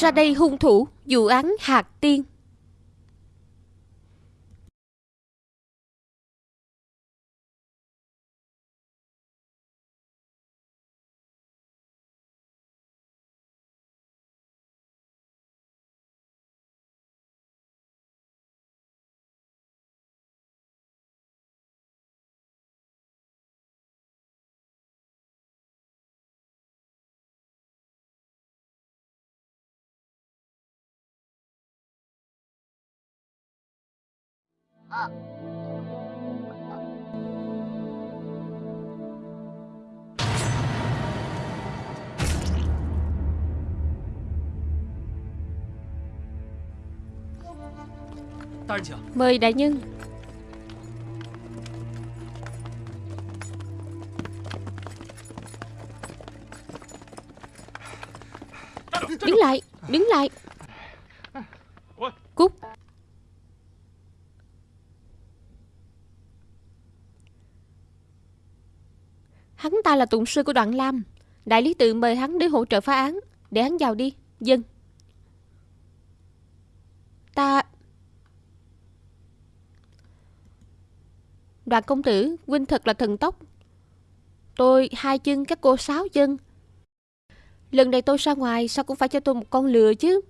Ra đây hung thủ Vụ án Hạt Tiên. Mời đại nhân. Hắn ta là tụng sư của đoạn Lam. Đại lý tự mời hắn đến hỗ trợ phá án. Để hắn vào đi. Dân. Ta. Đoàn công tử, Huynh thật là thần tốc. Tôi, hai chân các cô sáu chân. Lần này tôi ra ngoài, Sao cũng phải cho tôi một con lừa chứ?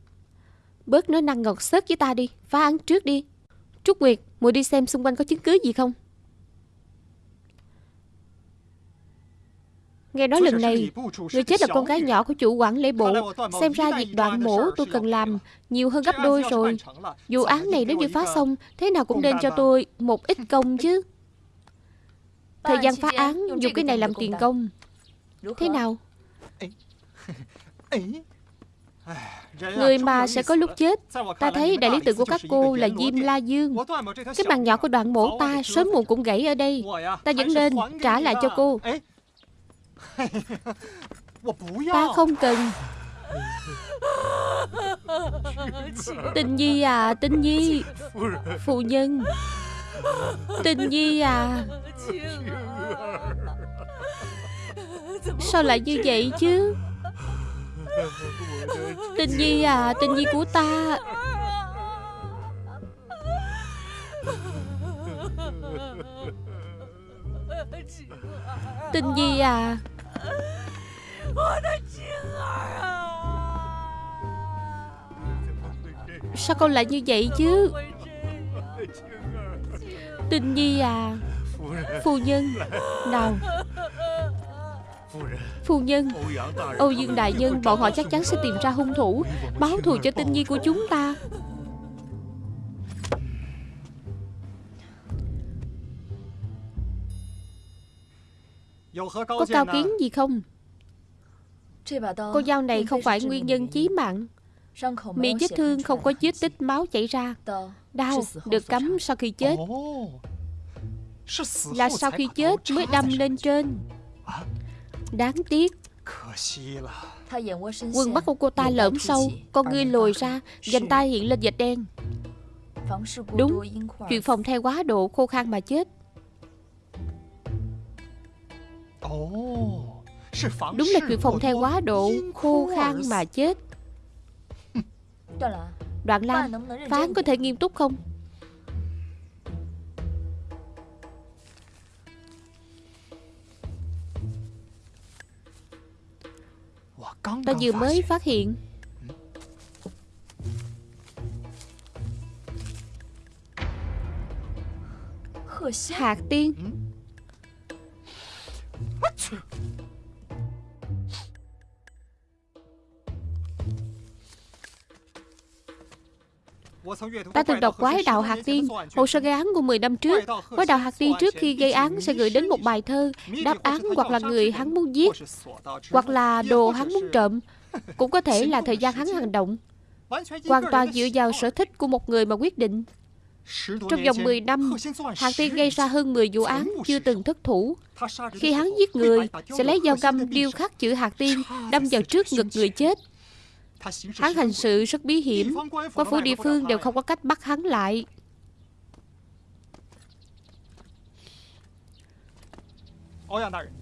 Bớt nói năng ngọt xớt với ta đi. Phá án trước đi. Trúc Nguyệt Mùi đi xem xung quanh có chứng cứ gì không? Nghe nói lần này Người chết là con gái nhỏ của chủ quản lễ bộ. Xem ra việc đoạn mổ tôi cần làm Nhiều hơn gấp đôi rồi. Vụ án này nếu như phá xong Thế nào cũng nên cho tôi một ít công chứ. Thời gian phá án Dùng cái này làm tiền công. Thế nào? Người mà sẽ có lúc chết Ta thấy đại lý tự của các cô là Diêm La Dương. Cái bàn nhỏ của đoạn mổ ta Sớm muộn cũng gãy ở đây. Ta vẫn nên trả lại cho cô Ta không cần. Tinh Nhi à Tinh Nhi. Phụ nhân. Tinh Nhi à. Sao lại như vậy chứ? Tinh Nhi à Tinh Nhi của ta. Tinh Nhi à. Sao con lại như vậy chứ? Tinh Nhi à Phu nhân, Nào. Phu nhân, Âu Dương Đại Nhân, Bọn họ chắc chắn sẽ tìm ra hung thủ, Báo thù cho Tinh Nhi của chúng ta. Có cao kiến gì không? Con dao này không phải nguyên nhân chí mạng. Miệng vết thương không có vết tích máu chảy ra. Đau được cắm sau khi chết. Là sau khi chết mới đâm lên trên. Đáng tiếc. Quần mắt của cô ta lõm sâu. Con ngươi lồi ra Dành tay hiện lên vệt đen. Đúng. Chuyện phòng theo quá độ khô khan mà chết Đúng là chuyện phòng theo quá độ Khô khan mà chết. Đoạn Lam Phán có thể nghiêm túc không? Ta vừa mới phát hiện. Hạt tiên Ta từng đọc quái đạo hạt tiên, Hồ sơ gây án của 10 năm trước. Quái đạo hạt tiên trước khi gây án sẽ gửi đến một bài thơ Đáp án hoặc là người hắn muốn giết, Hoặc là đồ hắn muốn trộm. Cũng có thể là thời gian hắn hành động. Hoàn toàn dựa vào sở thích của một người mà quyết định. Trong vòng 10 năm Hạt tiên gây ra hơn 10 vụ án Chưa từng thất thủ. Khi hắn giết người, Sẽ lấy dao găm điêu khắc chữ hạt tiên Đâm vào trước ngực người chết. Hắn hành sự rất bí hiểm Quan phủ địa phương đều không có cách bắt hắn lại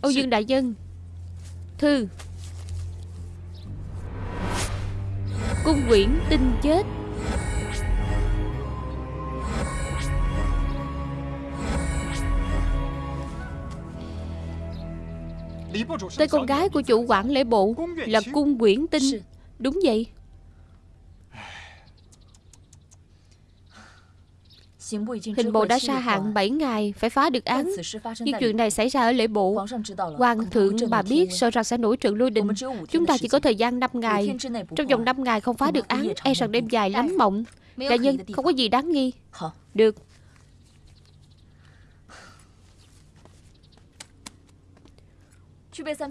Âu Dương Đại Nhân Thư Cung quyển tinh chết Tên con gái của chủ quản lễ bộ Là cung quyển tinh Đúng vậy. Hình bộ đã sa hạn 7 ngày, Phải phá được án. Nhưng chuyện này xảy ra ở lễ bộ. Hoàng thượng bà biết, sợ rằng sẽ nổi trận lôi đình. Chúng ta chỉ có thời gian 5 ngày. Trong vòng 5 ngày không phá được án E rằng đêm dài lắm mộng. Đại nhân, không có gì đáng nghi. Được.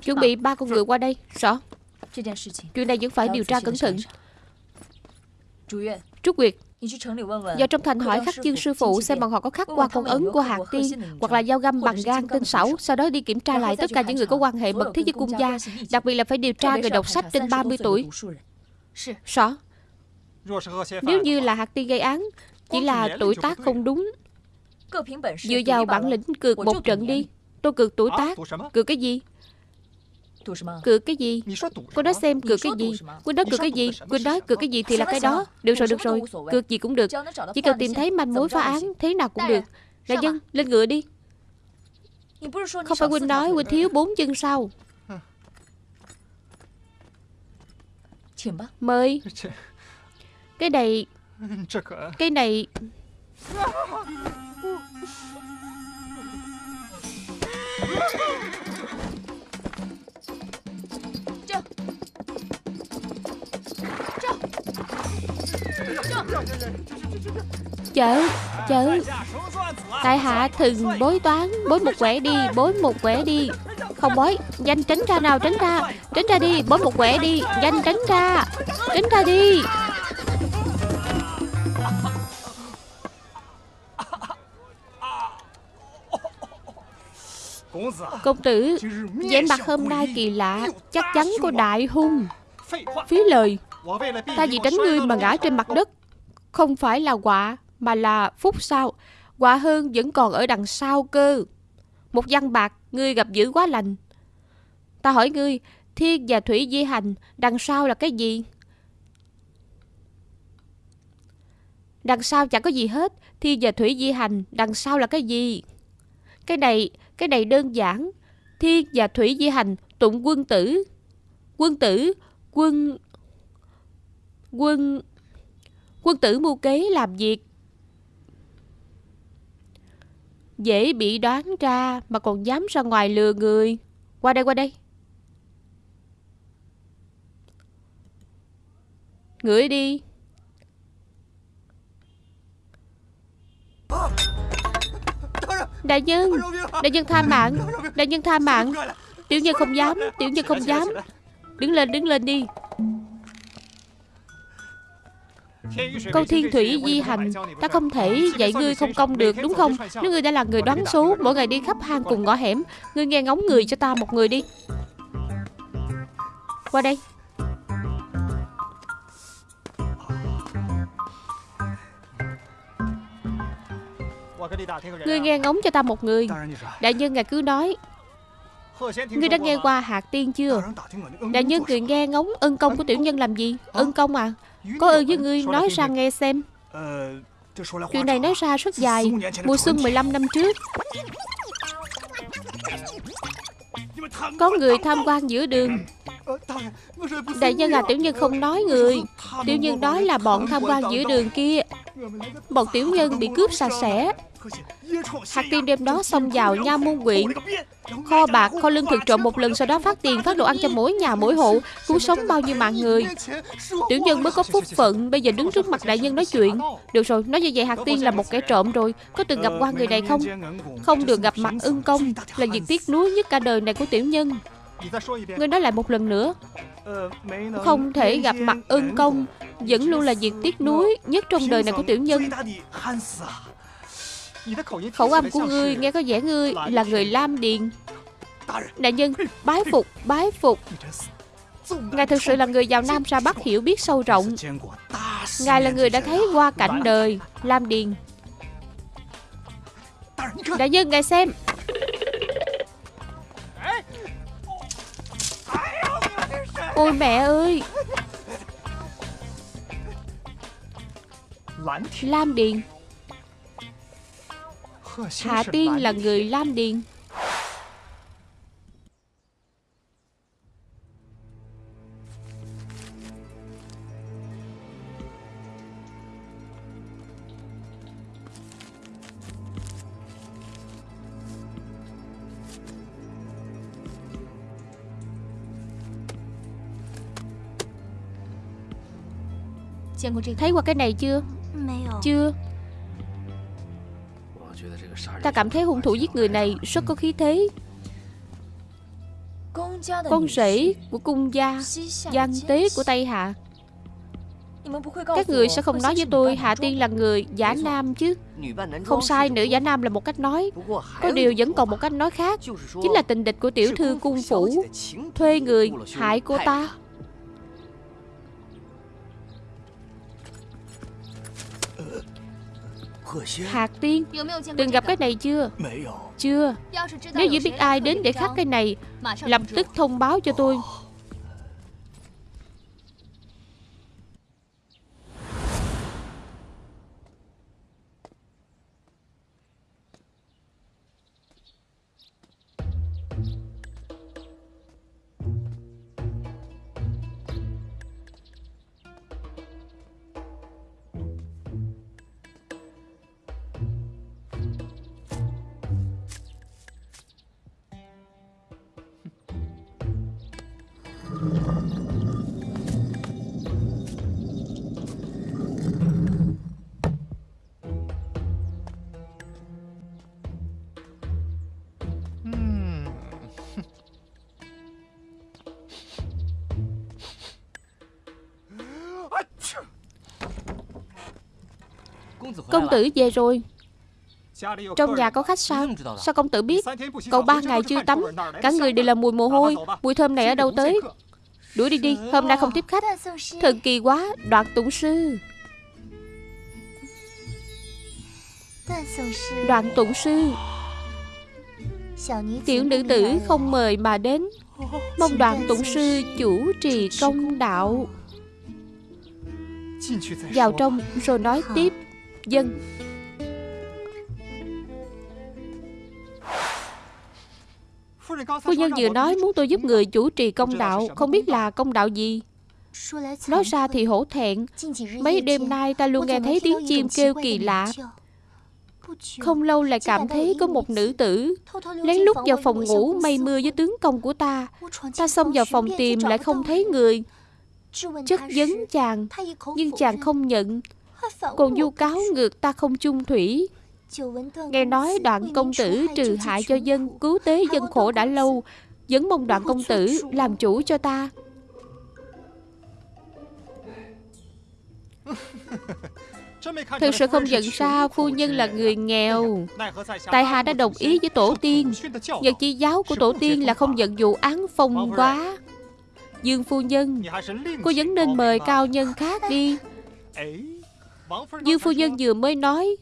Chuẩn bị ba con người qua đây. Rõ. Chuyện này vẫn phải điều tra cẩn thận Trúc Nguyệt Do trong thành hỏi khắc chương sư phụ xem bọn họ có khắc qua con ấn của hạt tiên hoặc là dao găm bằng gan tinh xảo, sau đó đi kiểm tra lại tất cả những người có quan hệ mật thiết với cung gia, đặc biệt là phải điều tra người đọc sách trên 30 tuổi. Rõ. Nếu như là hạt tiên gây án, chỉ là tuổi tác không đúng. Dựa vào bản lĩnh cược một trận đi. Tôi cược tuổi tác. Cược cái gì? Cược cái gì? Cô nói xem cược cái gì? Cô nói cược cái gì? Cô nói cược cái gì thì là cái đó. Được rồi được rồi. Cược gì cũng được. Chỉ cần tìm thấy manh mối phá án Thế nào cũng được. Đại dân lên ngựa đi. Không phải Huynh nói Huynh thiếu bốn chân sao Mời. Cái này Cái này Chớ, chớ. Tại hạ thường bối toán Bối một quẻ đi, bối một quẻ đi. Không bối, danh tránh ra nào, tránh ra? Tránh ra đi, bối một quẻ đi. Danh tránh ra, tránh ra đi. Công tử vẻ mặt hôm nay kỳ lạ. Chắc chắn có đại hung. Phí lời. Ta vì tránh ngươi mà ngã trên mặt đất. Không phải là quả, Mà là phúc sao. Quả hơn vẫn còn ở đằng sau cơ. Một văn bạc, Ngươi gặp dữ quá lành. Ta hỏi ngươi, Thiên và thủy di hành, Đằng sau là cái gì? Đằng sau chẳng có gì hết, Thiên và thủy di hành, Đằng sau là cái gì? Cái này Cái này đơn giản. Thiên và thủy di hành, Tụng quân tử. Quân tử, Quân Quân... Quân tử mưu kế làm việc. Dễ bị đoán ra Mà còn dám ra ngoài lừa người. Qua đây qua đây. Ngửi đi. Đại nhân Đại nhân tha mạng, Đại nhân tha mạng. Tiểu nhân không dám, Tiểu nhân không dám. Đứng lên đứng lên đi. Câu thiên thủy di hành Ta không thể dạy ngươi không công được đúng không? Nếu ngươi đã là người đoán số Mỗi ngày đi khắp hang cùng ngõ hẻm Ngươi nghe ngóng người cho ta một người đi. Qua đây. Ngươi nghe ngóng cho ta một người. Đại nhân ngài cứ nói. Ngươi đã nghe qua hạt tiên chưa? Đại nhân người nghe ngóng ân công của tiểu nhân làm gì? Ân công à có ơn với ngươi nói ra nghe xem. Chuyện này nói ra rất dài. Mùa xuân 15 năm trước. Có người tham quan giữa đường Đại nhân à tiểu nhân không nói người. Tiểu nhân nói là bọn tham quan giữa đường kia. Bọn tiểu nhân bị cướp sạch sẽ. Hạt tiên đêm đó xông vào nha môn quyện. Kho bạc, kho lương thực trộm một lần Sau đó phát tiền, phát đồ ăn cho mỗi nhà, mỗi hộ. Cứu sống bao nhiêu mạng người. Tiểu nhân mới có phúc phận Bây giờ đứng trước mặt đại nhân nói chuyện. Được rồi, nói như vậy hạt tiên là một kẻ trộm rồi. Có từng gặp qua người này không? Không được gặp mặt ưng công. Là việc tiếc nuối nhất cả đời này của tiểu nhân. Ngươi nói lại một lần nữa. Không thể gặp mặt ân công, Vẫn luôn là việc tiếc nuối Nhất trong đời này của tiểu nhân. Khẩu âm của ngươi nghe có vẻ ngươi là người Lam Điền. Đại nhân, Bái phục Bái phục. Ngài thực sự là người giàu Nam ra Bắc hiểu biết sâu rộng. Ngài là người đã thấy qua cảnh đời Lam Điền. Đại nhân, ngài xem. Ôi mẹ ơi. Lam Điền Hà Tiên là người Lam Điền Thấy qua cái này chưa? Chưa. Ta cảm thấy hung thủ giết người này rất có khí thế. Con rể của cung gia Giang tế của Tây Hạ. Các người sẽ không nói với tôi Hạ Tiên là người giả nam chứ. Không sai, nữ giả nam là một cách nói. Có điều vẫn còn một cách nói khác. Chính là tình địch của tiểu thư cung phủ Thuê người hại cô ta Hạt tiên Từng gặp cái này chưa? Chưa. Nếu như biết ai đến để khắc cái này Lập tức thông báo cho tôi Công tử về rồi. Trong nhà có khách sao? Sao công tử biết? Cậu ba ngày chưa tắm Cả người đều là mùi mồ hôi. Mùi thơm này ở đâu tới? Đuổi đi đi Hôm nay không tiếp khách. Thần kỳ quá Đoạn tụng sư. Đoạn tụng sư. Tiểu nữ tử không mời mà đến. Mong đoạn tụng sư chủ trì công đạo. Vào trong rồi nói tiếp Dân. Phu nhân vừa nói muốn tôi giúp người chủ trì công đạo. Không biết là công đạo gì? Nói ra thì hổ thẹn. Mấy đêm nay ta luôn nghe thấy tiếng chim kêu kỳ lạ. Không lâu lại cảm thấy có một nữ tử Lén lút vào phòng ngủ mây mưa với tướng công của ta. Ta xông vào phòng tìm lại không thấy người. Chất vấn chàng, Nhưng chàng không nhận. Còn du cáo ngược ta không chung thủy. Nghe nói đoạn công tử trừ hại cho dân, Cứu tế dân khổ đã lâu, Vẫn mong đoạn công tử làm chủ cho ta. Thực sự không nhận ra phu nhân là người nghèo. Tài hạ đã đồng ý với tổ tiên Nhật chi giáo của tổ tiên là không nhận vụ án phong quá. Dương phu nhân, Cô vẫn nên mời cao nhân khác đi. Dương phu nhân vừa mới nói,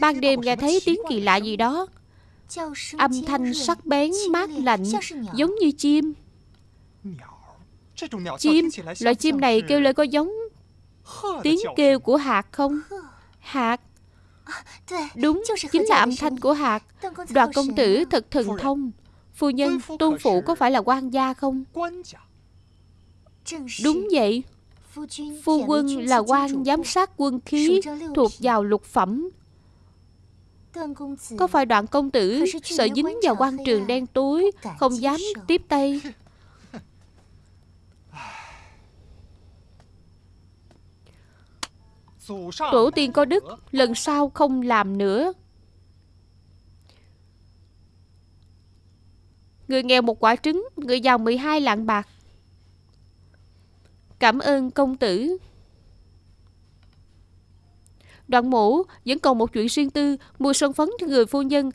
Ban đêm nghe thấy tiếng kỳ lạ gì đó. Âm thanh sắc bén, mát lạnh, Giống như chim. Chim, Loại chim này kêu lên có giống Tiếng kêu của hạt không? Hạt. Đúng, Chính là âm thanh của hạt. Đoàn công tử thật thần thông. Phu nhân, Tôn phụ có phải là quan gia không? Đúng vậy. Phu quân là quan giám sát quân khí Thuộc vào lục phẩm. Có phải đoạn công tử Sợ dính vào quan trường đen tối Không dám tiếp tay. Tổ tiên có đức Lần sau không làm nữa. Người nghèo một quả trứng Người giàu 12 lạng bạc Cảm ơn công tử Đoạn mổ vẫn còn một chuyện riêng tư Mua son phấn cho người phu nhân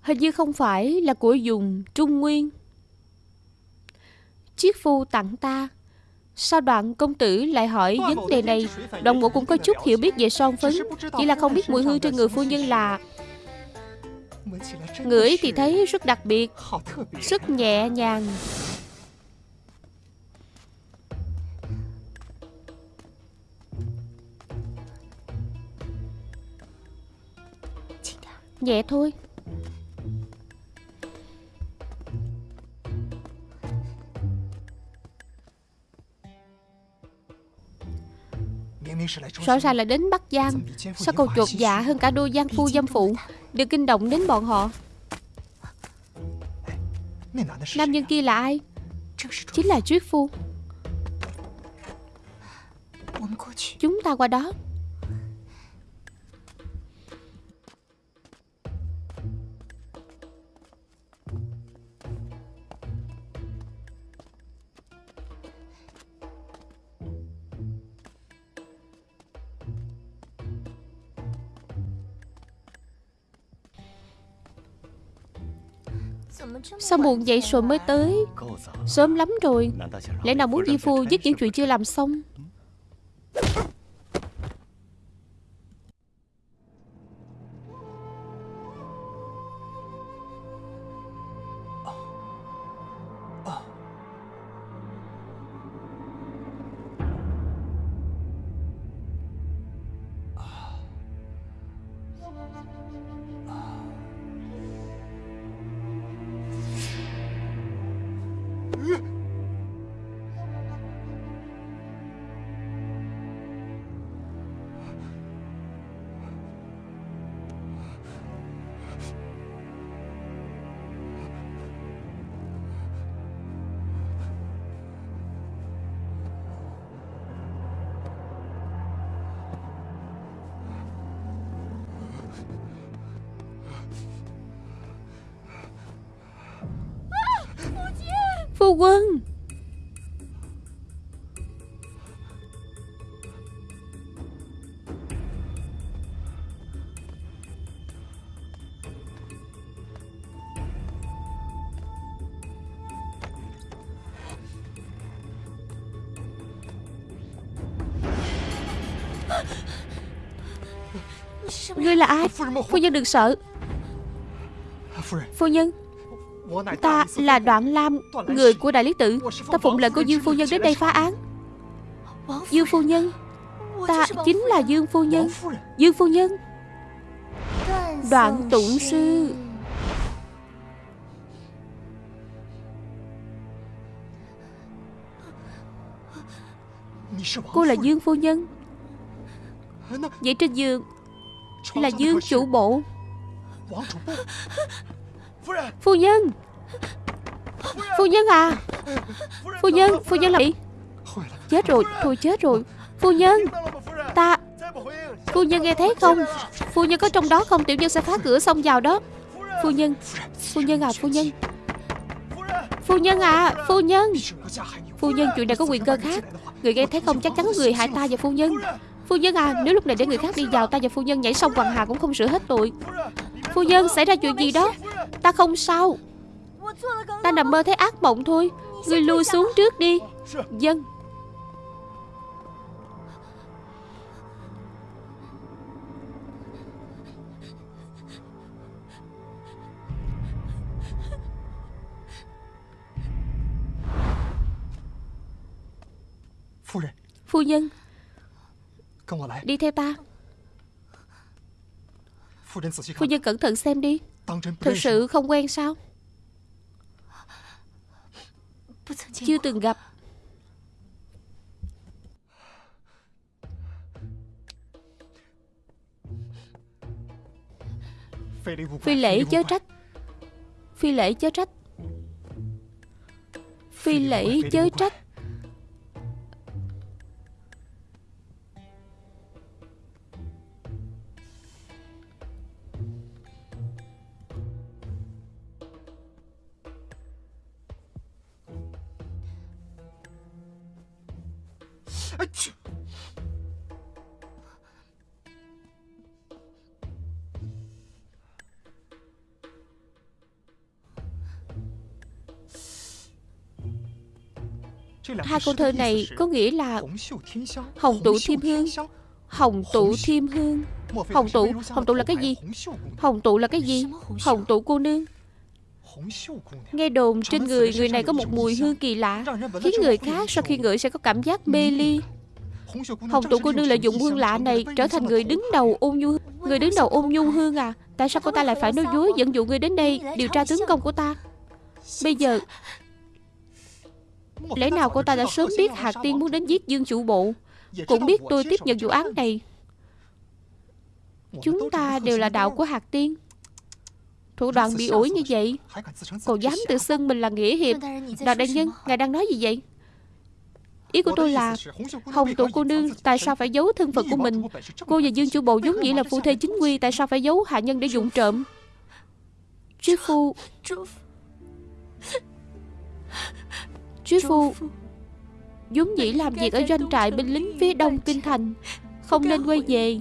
Hình như không phải là của dùng Trung Nguyên Chiếc phu tặng ta Sao đoạn công tử lại hỏi vấn đề này Đoạn mộ cũng có chút hiểu biết về son phấn Chỉ là không biết mùi hương trên người phu nhân là Ngửi thì thấy rất đặc biệt Rất nhẹ nhàng Nhẹ thôi. Rõ ràng là đến Bắc Giang. Sao cậu chuột dạ hơn cả đôi giang phu dâm phụ? Đừng kinh động đến bọn họ. Nam nhân kia là ai? Chính là Triết Phu. Chúng ta qua đó. Sao muộn vậy rồi mới tới? Sớm lắm rồi. Lẽ nào muốn Di Phu dứt những chuyện chưa làm xong? Ngươi là ai? Phu nhân đừng sợ. Phu nhân Ta là Đoạn Lam Người của Đại Lý Tự Ta phụng lệnh của Dương Phu Nhân đến đây phá án. Dương Phu Nhân. Ta chính là Dương Phu Nhân. Dương Phu Nhân. Đoạn Tụng Sư. Cô là Dương Phu Nhân. Vậy trên giường Là Dương Chủ Bộ. Phu nhân. Phu nhân. À. Phu nhân Phu nhân là gì? Chết rồi Thôi chết rồi. Phu nhân Ta Phu nhân nghe thấy không? Phu nhân có trong đó không? Tiểu nhân sẽ phá cửa xông vào đó. Phu nhân Phu nhân à Phu nhân. Phu nhân à Phu nhân. Phu nhân chuyện này có quyền cơ khác. Người nghe thấy không? Chắc chắn người hại ta và phu nhân Phu nhân à Nếu lúc này để người khác đi vào Ta và phu nhân nhảy sông Hoàng Hà cũng không sửa hết tội. Phu nhân xảy ra chuyện gì đó? Ta không sao. Ta nằm mơ thấy ác mộng thôi. Ngươi lui xuống trước đi. Dân. Phu nhân Đi theo ta. Phu nhân cẩn thận xem đi. Thật sự không quen sao? Chưa từng gặp. Phi lễ chớ trách. Phi lễ chớ trách. Phi lễ chớ trách Hai câu thơ này có nghĩa là Hồng tụ thiêm hương. Hồng tụ thiêm hương. Hồng tụ, hồng tụ là cái gì? Hồng tụ là cái gì? Hồng tụ cô nương. Nghe đồn trên người người này có một mùi hương kỳ lạ Khiến người khác sau khi ngửi sẽ có cảm giác mê ly Hồng tụ cô nương lợi dụng hương lạ này Trở thành người đứng đầu ôn nhu Người đứng đầu ôn nhu hương à. Tại sao cô ta lại phải nói dối dẫn dụ người đến đây Điều tra tướng công của ta? Bây giờ Lẽ nào cô ta đã sớm biết Hạc Tiên muốn đến giết Dương chủ bộ? Cũng biết tôi tiếp nhận vụ án này. Chúng ta đều là đạo của Hạc Tiên. Thủ đoạn bị ủi như vậy Còn dám tự xưng mình là nghĩa hiệp. Đạt đại nhân, ngài đang nói gì vậy Ý của tôi là Hồng tụ cô nương tại sao phải giấu thân phận của mình? Cô và Dương chủ bộ giống như là phu thê chính quy, Tại sao phải giấu hạ nhân để dụng trộm? Triết phu Triết phu Dũng dĩ làm việc ở doanh trại binh lính phía đông kinh thành, Không nên quay về.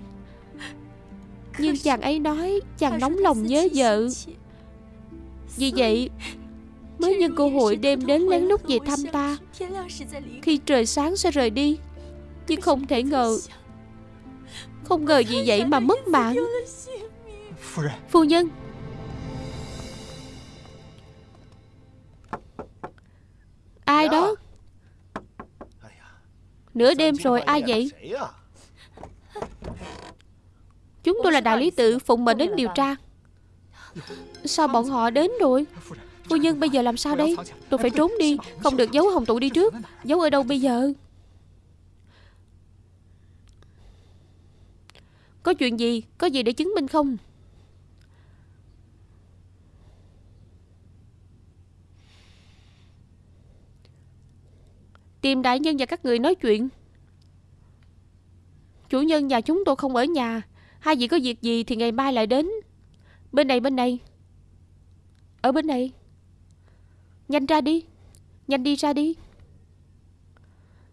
Nhưng chàng ấy nói Chàng nóng lòng nhớ vợ. Vì vậy Mới nhân cơ hội đêm đến lén lút về thăm ta. Khi trời sáng sẽ rời đi. Nhưng không thể ngờ, Không ngờ gì vậy mà mất mạng. Phu nhân. Ai đó? Nửa đêm rồi, ai vậy? Chúng tôi là đại lý tự Phụng mệnh đến điều tra. Sao bọn họ đến rồi? Phu nhân bây giờ làm sao đây? Tôi phải trốn đi, Không được giấu hồng tụ đi trước. Giấu ở đâu bây giờ? Có chuyện gì? Có gì để chứng minh không? Tìm đại nhân và các người nói chuyện. Chủ nhân nhà chúng tôi không ở nhà. Hai vị có việc gì thì ngày mai lại đến. Bên này bên này. Ở bên này. Nhanh ra đi. Nhanh đi ra đi.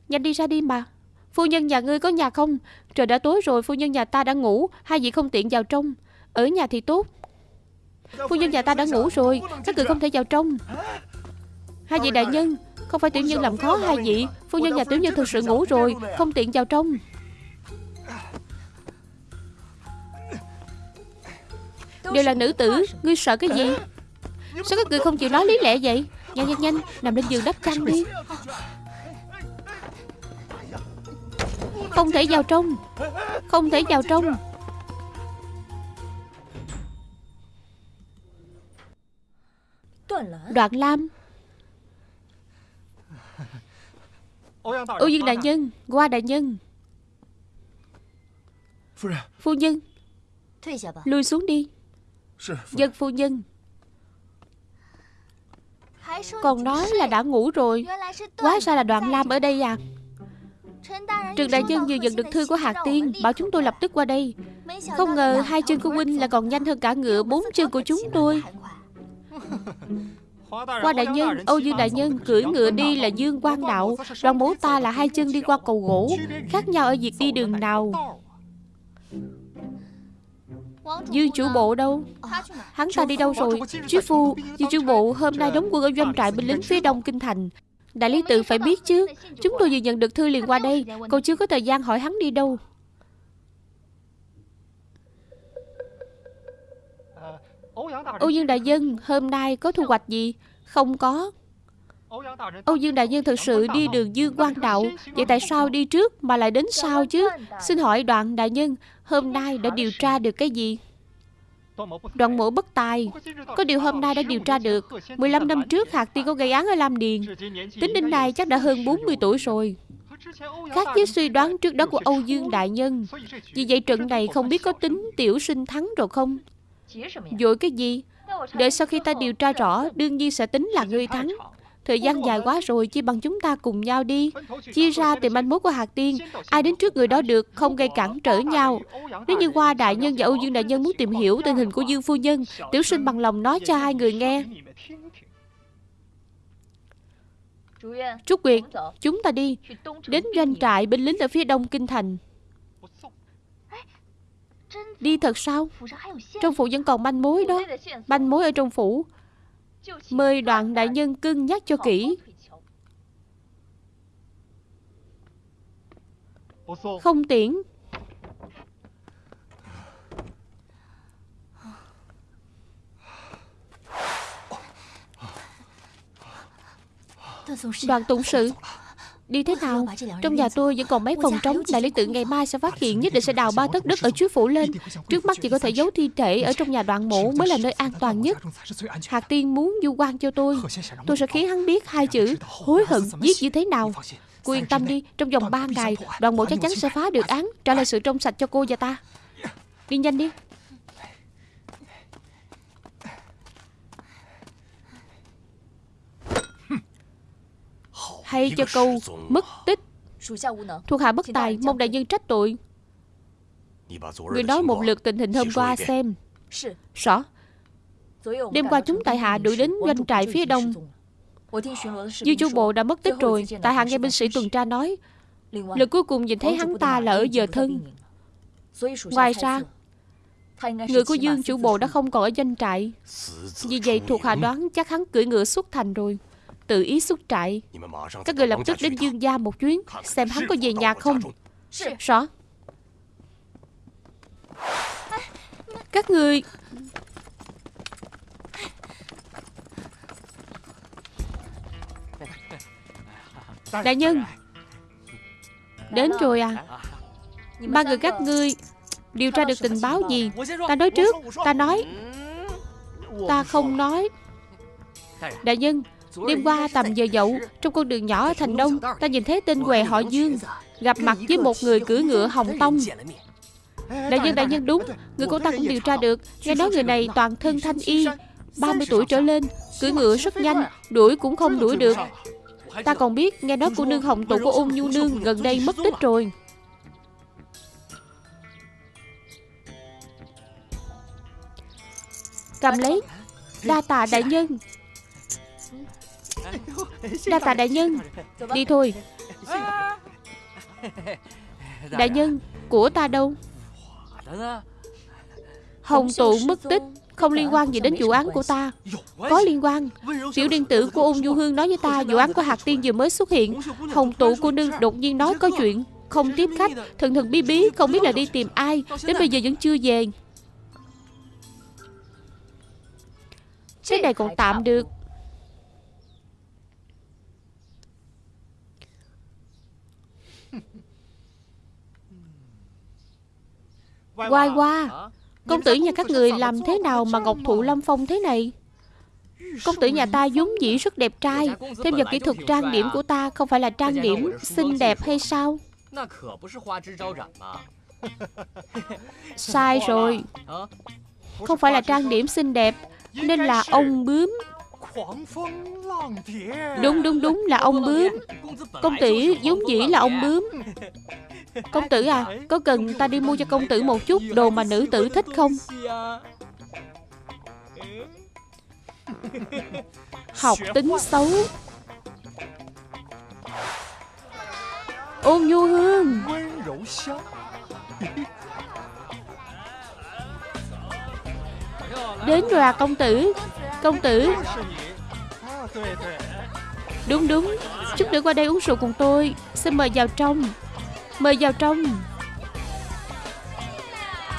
Nhanh đi ra đi mà. Phu nhân nhà ngươi có nhà không? Trời đã tối rồi phu nhân nhà ta đã ngủ. Hai vị không tiện vào trong. Ở nhà thì tốt. Phu nhân nhà ta đã ngủ rồi. Các người không thể vào trong. Hai vị đại nhân Không phải tiểu nhân làm khó hai vị. Phu nhân nhà tiểu nhân thực sự ngủ rồi. Không tiện vào trong. Đều là nữ tử. Ngươi sợ cái gì? Sao các người không chịu nói lý lẽ vậy Nhanh nhanh nhanh. Nằm lên giường đắp chăn đi. Không thể vào trong. Không thể vào trong. Đoạn Lam. Âu Dương Đại Nhân Qua Đại Nhân. Phu nhân. Lui xuống đi. Dân phu nhân còn nói là đã ngủ rồi. Quá ra là đoạn Lam ở đây à? Trần Đại Nhân vừa nhận được thư của Hạc Tiên Bảo chúng tôi lập tức qua đây. Không ngờ hai chân của huynh là còn nhanh hơn cả ngựa bốn chân của chúng tôi. Qua đại nhân, Âu Dương đại nhân cưỡi ngựa đi là Dương Quang Đạo Đoàn bố ta là hai chân đi qua cầu gỗ Khác nhau ở việc đi đường nào? Dư chủ bộ đâu? Hắn ta đi đâu rồi? Chí phu dư chủ bộ, hôm nay đóng quân ở doanh trại binh lính phía đông kinh thành. Đại lý tự phải biết chứ. Chúng tôi vừa nhận được thư liền qua đây. Cô chưa có thời gian hỏi hắn đi đâu. Âu Dương Đại Dân, hôm nay có thu hoạch gì? Không có. Âu Dương Đại Nhân thực sự đi đường Dương Quang Đạo Vậy tại sao đi trước mà lại đến sau chứ? Xin hỏi đoạn Đại Nhân, Hôm nay đã điều tra được cái gì? Đoạn mổ bất tài. Có điều hôm nay đã điều tra được. 15 năm trước Hạc Tiên có gây án ở Lam Điền. Tính đến nay chắc đã hơn 40 tuổi rồi. Khác với suy đoán trước đó của Âu Dương Đại Nhân, Vì vậy trận này không biết có tính tiểu sinh thắng rồi không? Dội cái gì? Đợi sau khi ta điều tra rõ, Đương nhiên sẽ tính là ngươi thắng. Thời gian dài quá rồi, Chỉ bằng chúng ta cùng nhau đi. Chia ra tìm manh mối của Hạc Tiên, Ai đến trước người đó được Không gây cản trở nhau. Nếu như Hoa Đại Nhân và Âu Dương Đại Nhân muốn tìm hiểu tình hình của Dương Phu Nhân, Tiểu sinh bằng lòng nói cho hai người nghe. Trúc Nguyệt, Chúng ta đi. Đến doanh trại binh lính ở phía đông kinh thành. Đi thật sao? Trong phủ vẫn còn manh mối đó. Manh mối ở trong phủ. Mời đoạn đại nhân cưng nhắc cho kỹ. Không tiễn. Đoàn tụng sự. Đi thế nào Trong nhà tôi vẫn còn mấy phòng trống Đại lý tự ngày mai sẽ phát hiện Nhất định sẽ đào ba tấc đất ở trước phủ lên Trước mắt chỉ có thể giấu thi thể Ở trong nhà đoạn mộ mới là nơi an toàn nhất Hạc Tiên muốn du quan cho tôi Tôi sẽ khiến hắn biết hai chữ Hối hận giết như thế nào Cô yên tâm đi Trong vòng 3 ngày Đoàn mộ chắc chắn sẽ phá được án Trả lại sự trong sạch cho cô và ta Đi nhanh đi Hay cho câu mất tích. Thuộc hạ bất tài, Mong đại nhân trách tội. Người nói một lượt tình hình hôm qua xem. Rõ. Đêm qua chúng tại hạ đuổi đến doanh trại phía đông. Dư chu bộ đã mất tích rồi, Tại hạ nghe binh sĩ tuần tra nói. Lần cuối cùng nhìn thấy hắn ta là ở giờ thân. Ngoài ra, Người của Dương chủ bộ đã không còn ở doanh trại. Vì vậy thuộc hạ đoán chắc hắn cưỡi ngựa xuất thành rồi. Tự ý xuất trại. Các người lập tức đến Dương gia một chuyến, Xem hắn có về nhà không. Rõ. Các người Đại nhân, Đến rồi à. Ba người các ngươi Điều tra được tình báo gì? Ta nói trước, Ta nói. Ta không nói. Đại nhân Đêm qua tầm giờ dậu Trong con đường nhỏ ở thành đông Ta nhìn thấy tên què họ Dương Gặp mặt với một người cưỡi ngựa hồng tông. Đại nhân đại nhân đúng. Người của ta cũng điều tra được. Nghe nói người này toàn thân thanh y 30 tuổi trở lên Cưỡi ngựa rất nhanh Đuổi cũng không đuổi được. Ta còn biết nghe nói cô nương hồng tụ của ôn nhu nương Gần đây mất tích rồi. Cầm lấy Đa tạ đại nhân Đa tạ đại nhân. Đi thôi. Đại nhân, Của ta đâu? Hồng tụ mất tích, Không liên quan gì đến vụ án của ta. Có liên quan. Tiểu điện tử của ung du hương nói với ta, Vụ án của hạt tiên vừa mới xuất hiện. Hồng tụ cô nương đột nhiên nói có chuyện. Không tiếp khách. Thần thần bí bí, Không biết là đi tìm ai. Đến bây giờ vẫn chưa về. Cái này còn tạm được. Quay qua Công tử nhà các người làm thế nào mà Ngọc Thụ Lâm Phong thế này? Công tử nhà ta vốn dĩ rất đẹp trai. Thêm vào kỹ thuật trang điểm của ta Không phải là trang điểm xinh đẹp hay sao? Sai rồi. Không phải là trang điểm xinh đẹp Nên là ông bướm. Đúng đúng đúng là ông bướm. Công tử vốn dĩ là ông bướm Công tử à Có cần ta đi mua cho công tử một chút Đồ mà nữ tử thích không? Học tính xấu. Ôn nhu hương. Đến rồi à công tử. Công tử. Đúng đúng. Chút nữa qua đây uống rượu cùng tôi. Xin mời vào trong Mời vào trong.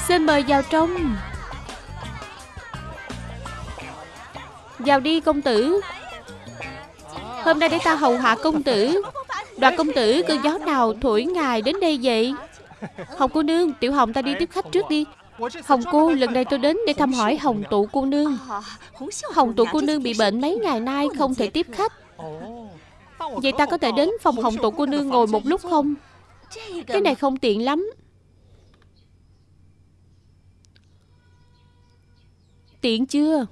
Xin mời vào trong. Vào đi, công tử. Hôm nay để ta hầu hạ công tử. Đoạt công tử, cơn gió nào thổi ngài đến đây vậy? Hồng cô nương, Tiểu Hồng ta đi tiếp khách trước đi. Hồng cô, lần này tôi đến để thăm hỏi Hồng tụ cô nương. Hồng tụ cô nương bị bệnh mấy ngày nay, Không thể tiếp khách. Vậy ta có thể đến phòng Hồng tụ cô nương ngồi một lúc không? Cái này không tiện lắm. Tiện chưa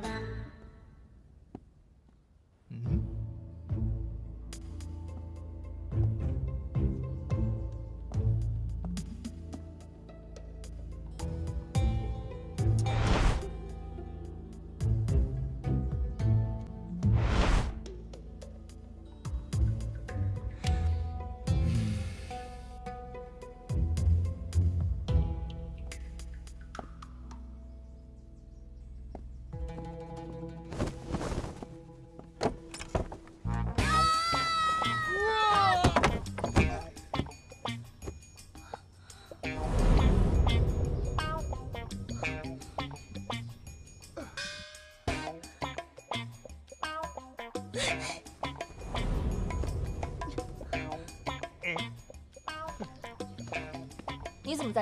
Bye-bye.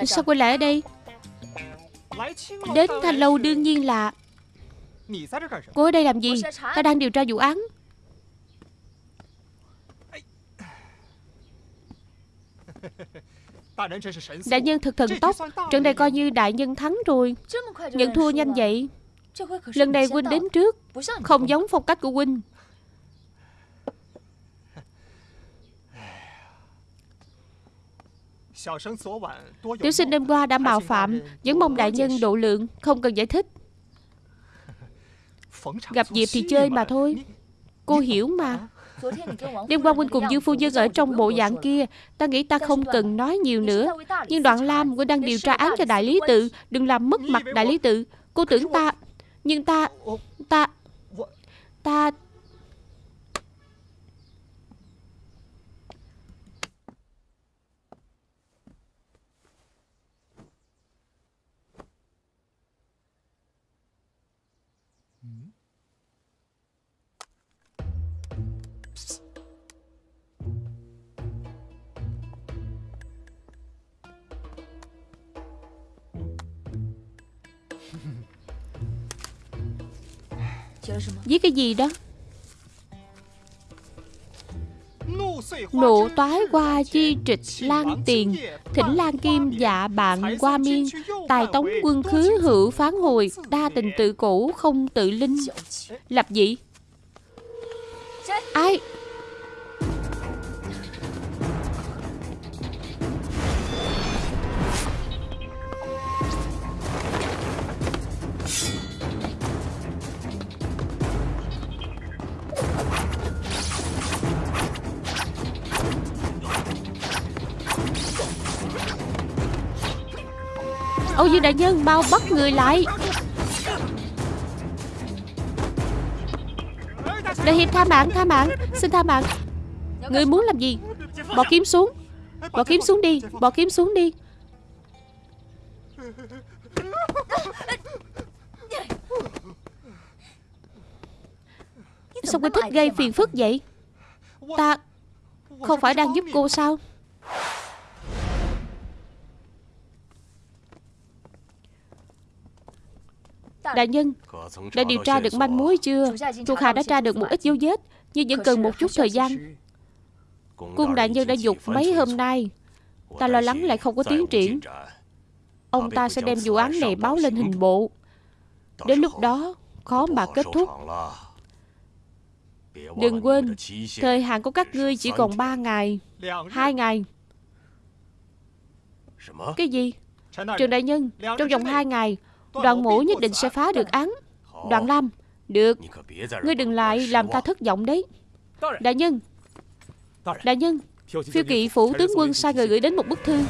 Sao quay lại ở đây? Đến Thanh Lâu đương nhiên là Cô ở đây làm gì? Ta đang điều tra vụ án. Đại nhân thực thần tốc Trận này coi như đại nhân thắng rồi. Nhận thua nhanh vậy. Lần này huynh đến trước, Không giống phong cách của huynh. Tiểu sinh đêm qua đã mạo phạm Vẫn mong đại nhân độ lượng Không cần giải thích. Gặp dịp thì chơi mà thôi. Cô hiểu mà. Đêm qua huynh cùng Dương Phu Nhân ở trong bộ dạng kia Ta nghĩ ta không cần nói nhiều nữa. Nhưng đoạn Lam huynh đang điều tra án cho đại lý tự. Đừng làm mất mặt đại lý tự. Cô tưởng ta Nhưng ta Ta Ta Viết cái gì đó? Nộ toái qua chi trịch lan tiền. Thỉnh lan kim dạ bạn qua miên. Tài tống quân khứ hữu phán hồi Đa tình tự cổ không tự linh. Lập dị Dương Đại Nhân mau bắt người lại. Đại Hiệp tha mạng tha mạng, Xin tha mạng. Người muốn làm gì? Bỏ kiếm xuống. Bỏ kiếm xuống đi, Bỏ kiếm xuống đi. Sao cô thích gây phiền phức vậy? Ta Không phải đang giúp cô sao? Đại nhân, Đã điều tra được manh mối chưa? Thuộc hạ đã tra được một ít dấu vết, Nhưng vẫn cần một chút thời gian. Cung đại nhân đã dục mấy hôm nay. Ta lo lắng lại không có tiến triển. Ông ta sẽ đem vụ án này báo lên hình bộ. Đến lúc đó, Khó mà kết thúc. Đừng quên, Thời hạn của các ngươi chỉ còn 3 ngày, hai ngày. Cái gì? Trường đại nhân, Trong vòng 2 ngày Đoàn mũ nhất định sẽ phá được án. Đoàn Lam, Được. Ngươi đừng lại làm ta thất vọng đấy. Đại nhân. Đại nhân, Phiêu kỵ phủ tướng quân sai người gửi đến một bức thư.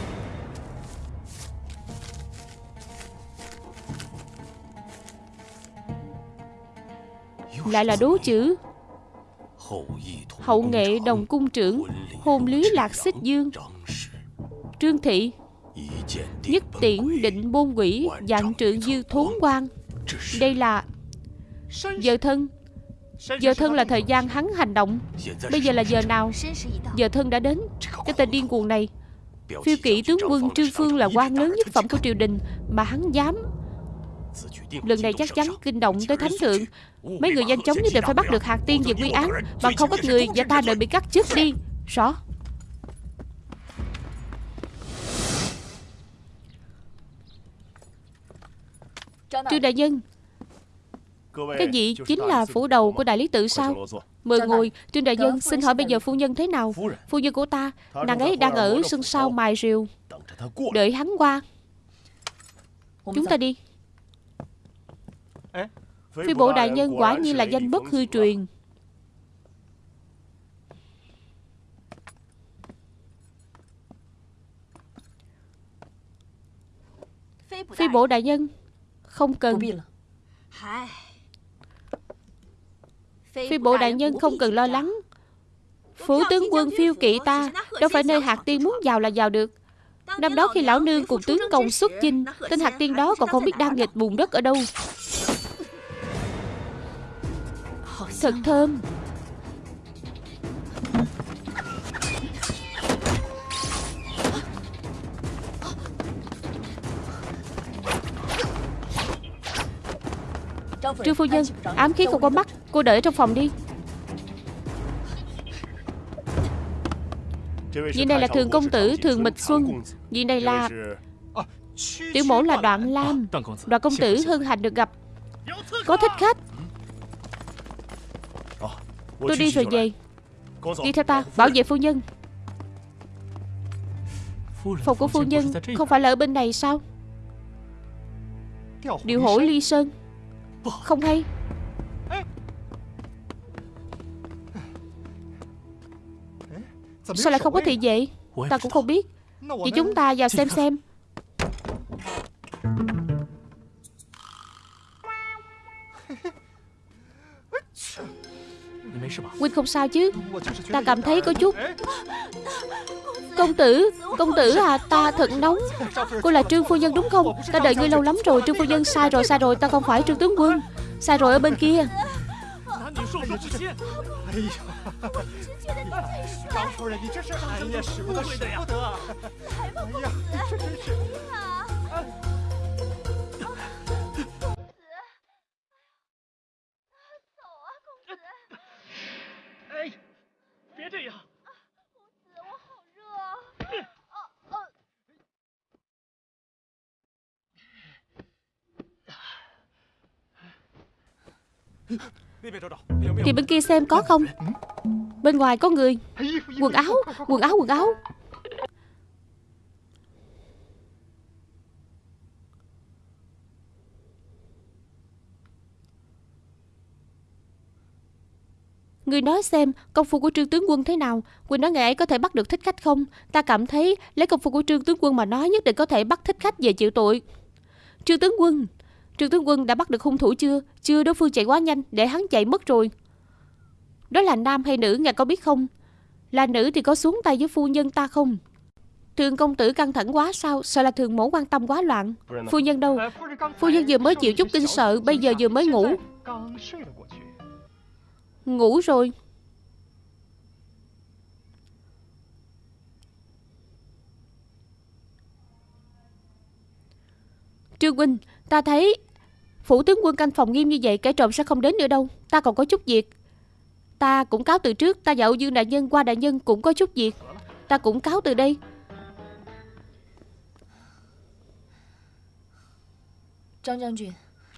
Lại là đố chữ. Hậu nghệ đồng cung trưởng, Hôn lý lạc xích dương. Trương thị. Nhất tiễn định bôn quỷ Dạng trượng dư thốn quan Đây là Giờ thân. Giờ thân là thời gian hắn hành động. Bây giờ là giờ nào? Giờ thân đã đến. Cái tên điên cuồng này. Phiêu kỵ tướng quân Trương Phương là quan lớn nhất phẩm của triều đình Mà hắn dám. Lần này chắc chắn kinh động tới thánh thượng. Mấy người nhanh chóng nhất định phải bắt được hạt tiên về quy án. Bằng không các người và ta đợi bị cắt chết đi. Rõ. Trương đại nhân Cái gì chính là phủ đầu của đại lý tự sao? Mời ngồi. Trương đại nhân xin hỏi bây giờ phu nhân thế nào? Phu nhân. Của ta Nàng ấy đang ở sân sau mài rìu Đợi hắn qua. Chúng ta đi. Phi bộ đại nhân quả nhiên là danh bất hư truyền. Phi bộ đại nhân Không cần. Phi bộ đại nhân không cần lo lắng. Phủ tướng quân phiêu kỵ ta Đâu phải nơi hạt tiên muốn vào là vào được. Năm đó khi lão nương cùng tướng công xuất chinh Tên hạt tiên đó còn không biết đang nghịch bùn đất ở đâu. Thật thơm Trương phu nhân, Ám khí không có mắt, Cô đợi ở trong phòng đi. Vị này là thường công tử, Thường Mịch Xuân. Vị này là Tiểu mẫu là Đoạn Lam. Đoạn công tử hân hạnh được gặp. Có thích khách. Tôi đi rồi về. Đi theo ta, Bảo vệ phu nhân. Phòng của phu nhân Không phải là ở bên này sao? Điều hổ ly sơn. Không hay. Sao lại không có thị vệ Ta cũng không biết. Vậy chúng ta vào xem xem. Huynh không sao chứ. Ta cảm thấy có chút Công tử Công tử à ta thật nóng. Cô là Trương Phu Nhân đúng không? Ta đợi ngươi lâu lắm rồi Trương Phu Nhân sai rồi sai rồi Ta không phải Trương Tướng Quân. Sai rồi ở bên kia. Trang phu nhân, Thì bên kia xem có không? Bên ngoài có người. Quần áo Quần áo quần áo. Người nói xem công phu của trương tướng quân thế nào. Quỳnh nói ngày ấy có thể bắt được thích khách không? Ta cảm thấy lấy công phu của trương tướng quân mà nói Nhất định có thể bắt thích khách về chịu tội. Trương tướng quân Trương tướng quân đã bắt được hung thủ chưa? Chưa, đối phương chạy quá nhanh để hắn chạy mất rồi. Đó là nam hay nữ, ngài có biết không? Là nữ thì có xuống tay với phu nhân ta không? Thường công tử căng thẳng quá sao? Sợ là thường mẫu quan tâm quá loạn? Phu nhân đâu? Phu nhân vừa mới chịu chút kinh sợ, Bây giờ vừa mới ngủ. Ngủ rồi. Trương Huynh Ta thấy Phủ tướng quân canh phòng nghiêm như vậy Kẻ trộm sẽ không đến nữa đâu. Ta còn có chút việc. Ta cũng cáo từ trước Ta Âu Dương Đại Nhân qua Đại Nhân cũng có chút việc. Ta cũng cáo từ đây.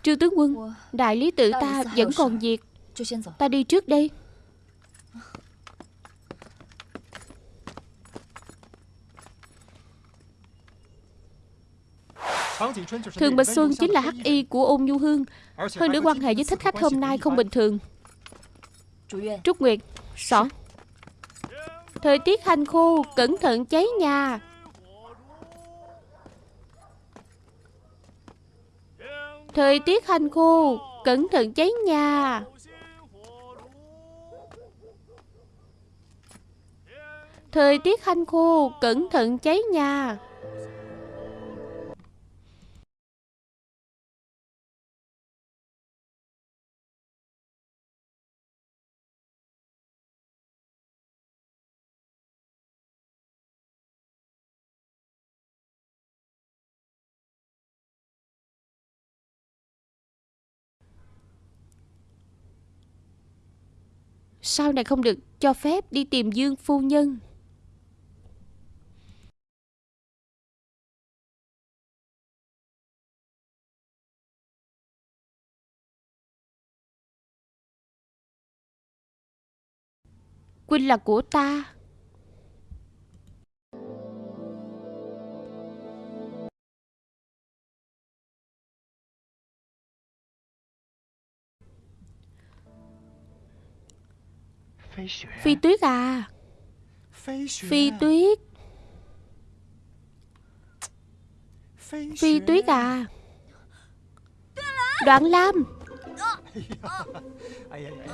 Trương tướng quân Đại lý tự ta vẫn còn việc. Ta đi trước đây Thường Bạch Xuân chính là hắc y của ôn nhu hương. Hơn nữa quan hệ với thích khách hôm nay không bình thường. Trúc Nguyệt Rõ Thời tiết hành khô Cẩn thận cháy nhà. Thời tiết hành khô Cẩn thận cháy nhà. Thời tiết hanh khô Cẩn thận cháy nhà Sau này không được cho phép đi tìm Dương phu nhân? Quynh là của ta. Phi tuyết à? Phi tuyết. Phi tuyết à? Đoạn Lam.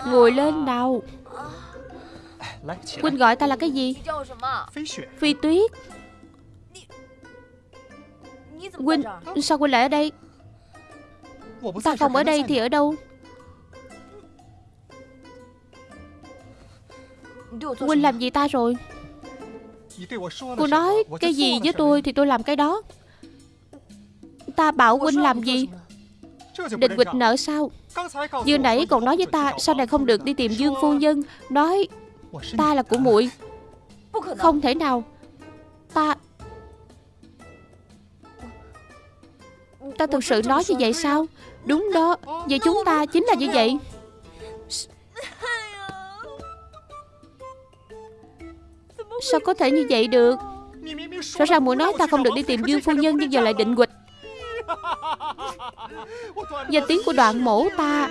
Ngồi lên nào. Quynh gọi ta là cái gì? Phi tuyết. Quynh Sao Quynh lại ở đây? Ta không ở đây thì ở đâu? Quynh làm gì ta rồi? Cô nói cái gì với tôi thì tôi làm cái đó. Ta bảo Quynh làm gì? Định quịch nợ sao? Vừa nãy còn nói với ta Sau này không được đi tìm Dương Phu Nhân? Nói ta là của muội. Không thể nào. Ta Ta thực sự nói như vậy sao? Đúng đó. Vậy chúng ta chính là như vậy Sao có thể như vậy được? Rõ ràng muốn nói ta không được đi tìm Dương Phu Nhân, Nhưng giờ lại định quịch Danh tiếng của đoạn mổ ta.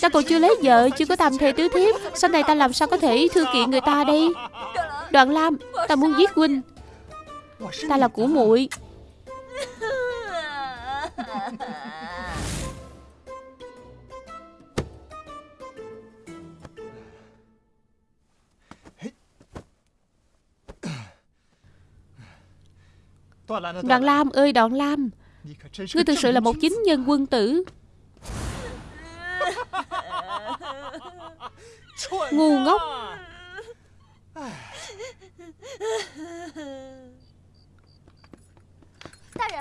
Ta còn chưa lấy vợ, Chưa có tam thê tứ thiếp. Sau này ta làm sao có thể thư kiện người ta đây? Đoạn Lam, Ta muốn giết huynh. Ta là của muội. Đoạn Lam ơi Đoạn Lam. Ngươi thực sự là một chính nhân quân tử. Ngu ngốc.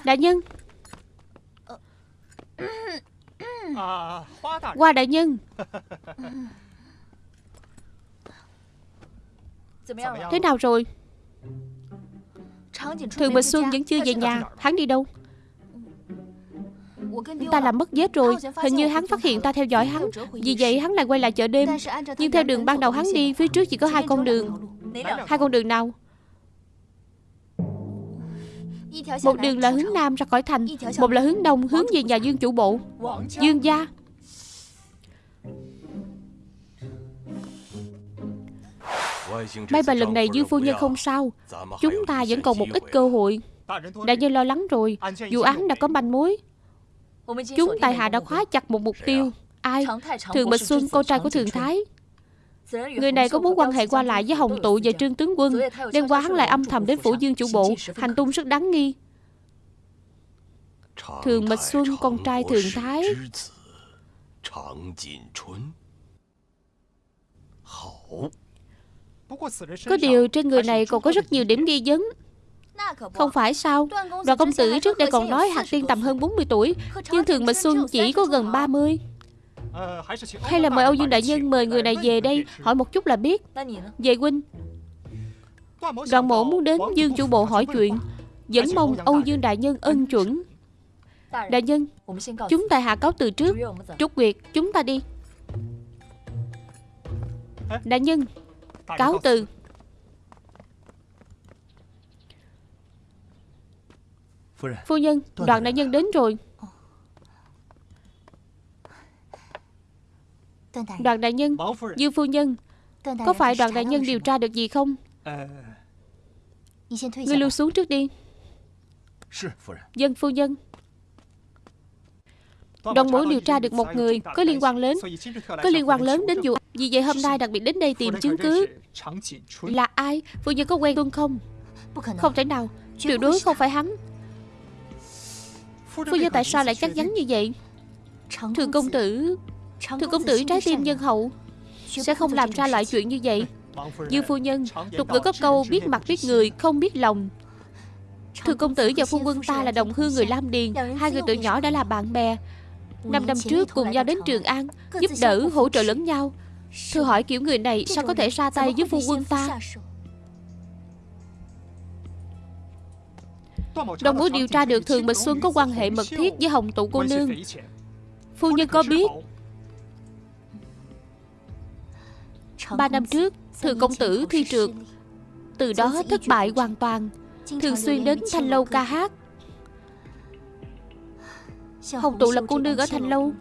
Đại nhân. Qua đại nhân. Thế nào rồi Thường Bạch Xuân vẫn chưa về nhà Hắn đi đâu? Ta làm mất vết rồi Hình như hắn phát hiện ta theo dõi hắn. Vì vậy hắn lại quay lại chợ đêm. Nhưng theo đường ban đầu hắn đi Phía trước chỉ có hai con đường. Hai con đường nào? Một đường là hướng Nam ra khỏi thành Một là hướng Đông hướng về nhà Dương chủ bộ Dương gia May mà lần này Dương phu nhân không sao. Chúng ta vẫn còn một ít cơ hội. Đại nhân lo lắng rồi. Vụ án đã có manh mối. Chúng tài hạ đã khóa chặt một mục tiêu. Ai? Thường Bạch Xuân, con trai của Thường Thái. Người này có mối quan hệ qua lại với Hồng Tụ và Trương Tướng Quân. Đêm qua hắn lại âm thầm đến phủ dương chủ bộ. Hành tung rất đáng nghi. Thường Bạch Xuân, con trai Thường Thái. Có điều trên người này còn có rất nhiều điểm nghi vấn. Không phải sao? Đoàn công tử trước đây còn nói Hạt Tiên tầm hơn 40 tuổi Nhưng Thường Bạch Xuân chỉ có gần 30 Hay là mời Âu Dương Đại Nhân mời người này về đây Hỏi một chút là biết. Về huynh. Đoàn mộ muốn đến Dương chủ bộ hỏi chuyện. Vẫn mong Âu Dương Đại Nhân ân chuẩn. Đại nhân Chúng ta hạ cáo từ trước. Trúc Nguyệt chúng ta đi. Đại nhân Cáo từ. Phu nhân Đoàn đại nhân đến rồi. Đoàn đại nhân Dương phu nhân Có phải đoàn đại nhân điều tra được gì không? Ngươi lưu xuống trước đi. Dân phu nhân Đoàn mối điều tra được một người Có liên quan lớn Có liên quan lớn đến vụ Vì vậy? Hôm nay đặc biệt đến đây tìm chứng cứ. Là ai? Phu nhân có quen tuân không? Không thể nào. Tuyệt đối không phải hắn. Phu nhân tại sao lại chắc chắn như vậy? Thường công tử. Thường công tử trái tim nhân hậu. Sẽ không làm ra loại chuyện như vậy. Dương phu nhân Tục ngữ có câu biết mặt biết người Không biết lòng. Thường công tử và phu quân ta là đồng hương người Lam Điền. Hai người từ nhỏ đã là bạn bè Năm năm trước cùng nhau đến Trường An Giúp đỡ hỗ trợ lẫn nhau. Thưa hỏi kiểu người này sao có thể ra tay với phu quân ta? Đồng mối điều tra được Thường Bạch Xuân có quan hệ mật thiết với Hồng Tụ cô nương. Phu nhân có biết Ba năm trước Thường công tử thi trượt. Từ đó thất bại hoàn toàn. Thường xuyên đến Thanh Lâu ca hát Hồng Tụ là cô nương ở Thanh Lâu.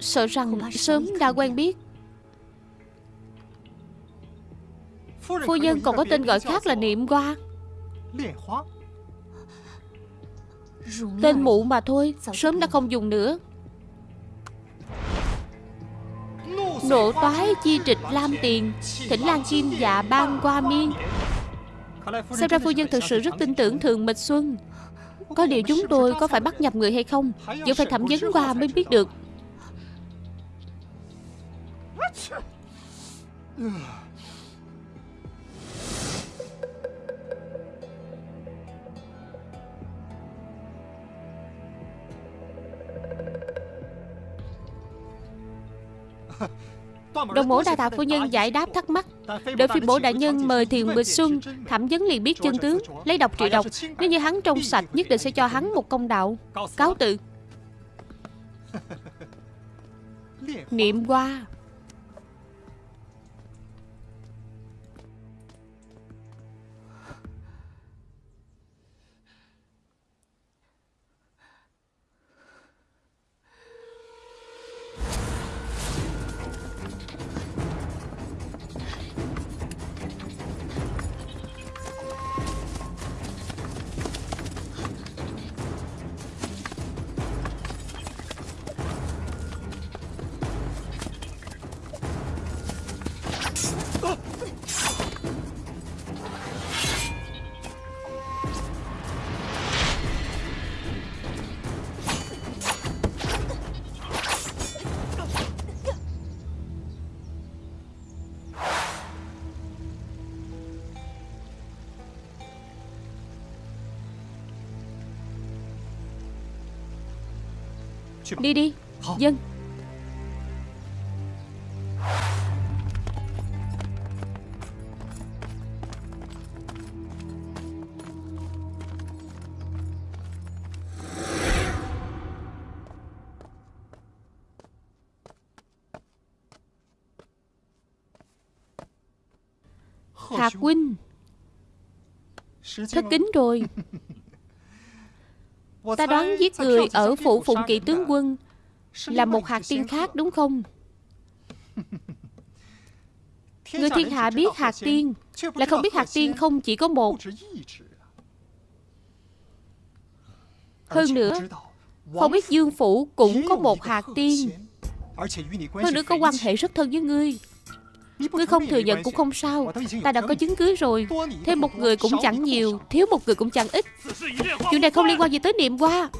Sợ rằng sớm đã quen biết. Phu nhân còn có tên gọi khác là Niệm Hoa. Tên mụ mà thôi Sớm đã không dùng nữa. Nộ toái chi trịch lam tiền Thỉnh Lan Kim dạ ban qua miên. Xem ra phu nhân thực sự rất tin tưởng Thường Mịch Xuân có điều chúng tôi có phải bắt nhập người hay không? Vẫn phải thẩm vấn qua mới biết được. Đồng mổ đa tạ phu nhân giải đáp thắc mắc. Đợi phi bổ đại nhân mời thiền Bịch Xuân Thẩm vấn liền biết chân tướng, Lấy độc trị độc Nếu như hắn trong sạch, Nhất định sẽ cho hắn một công đạo. Cáo tự Niệm qua. Đi đi. Dân. Hạc huynh Thất kính rồi Ta đoán giết người ở phủ phụng kỵ tướng quân Là một hạt tiên khác đúng không? Người thiên hạ biết hạt tiên Lại không biết hạt tiên không chỉ có một. Hơn nữa Không biết dương phủ cũng có một hạt tiên. Hơn nữa có quan hệ rất thân với ngươi Ngươi không thừa nhận cũng không sao. Ta đã có chứng cứ rồi. Thêm một người cũng chẳng nhiều Thiếu một người cũng chẳng ít. Chuyện này không liên quan gì tới niệm qua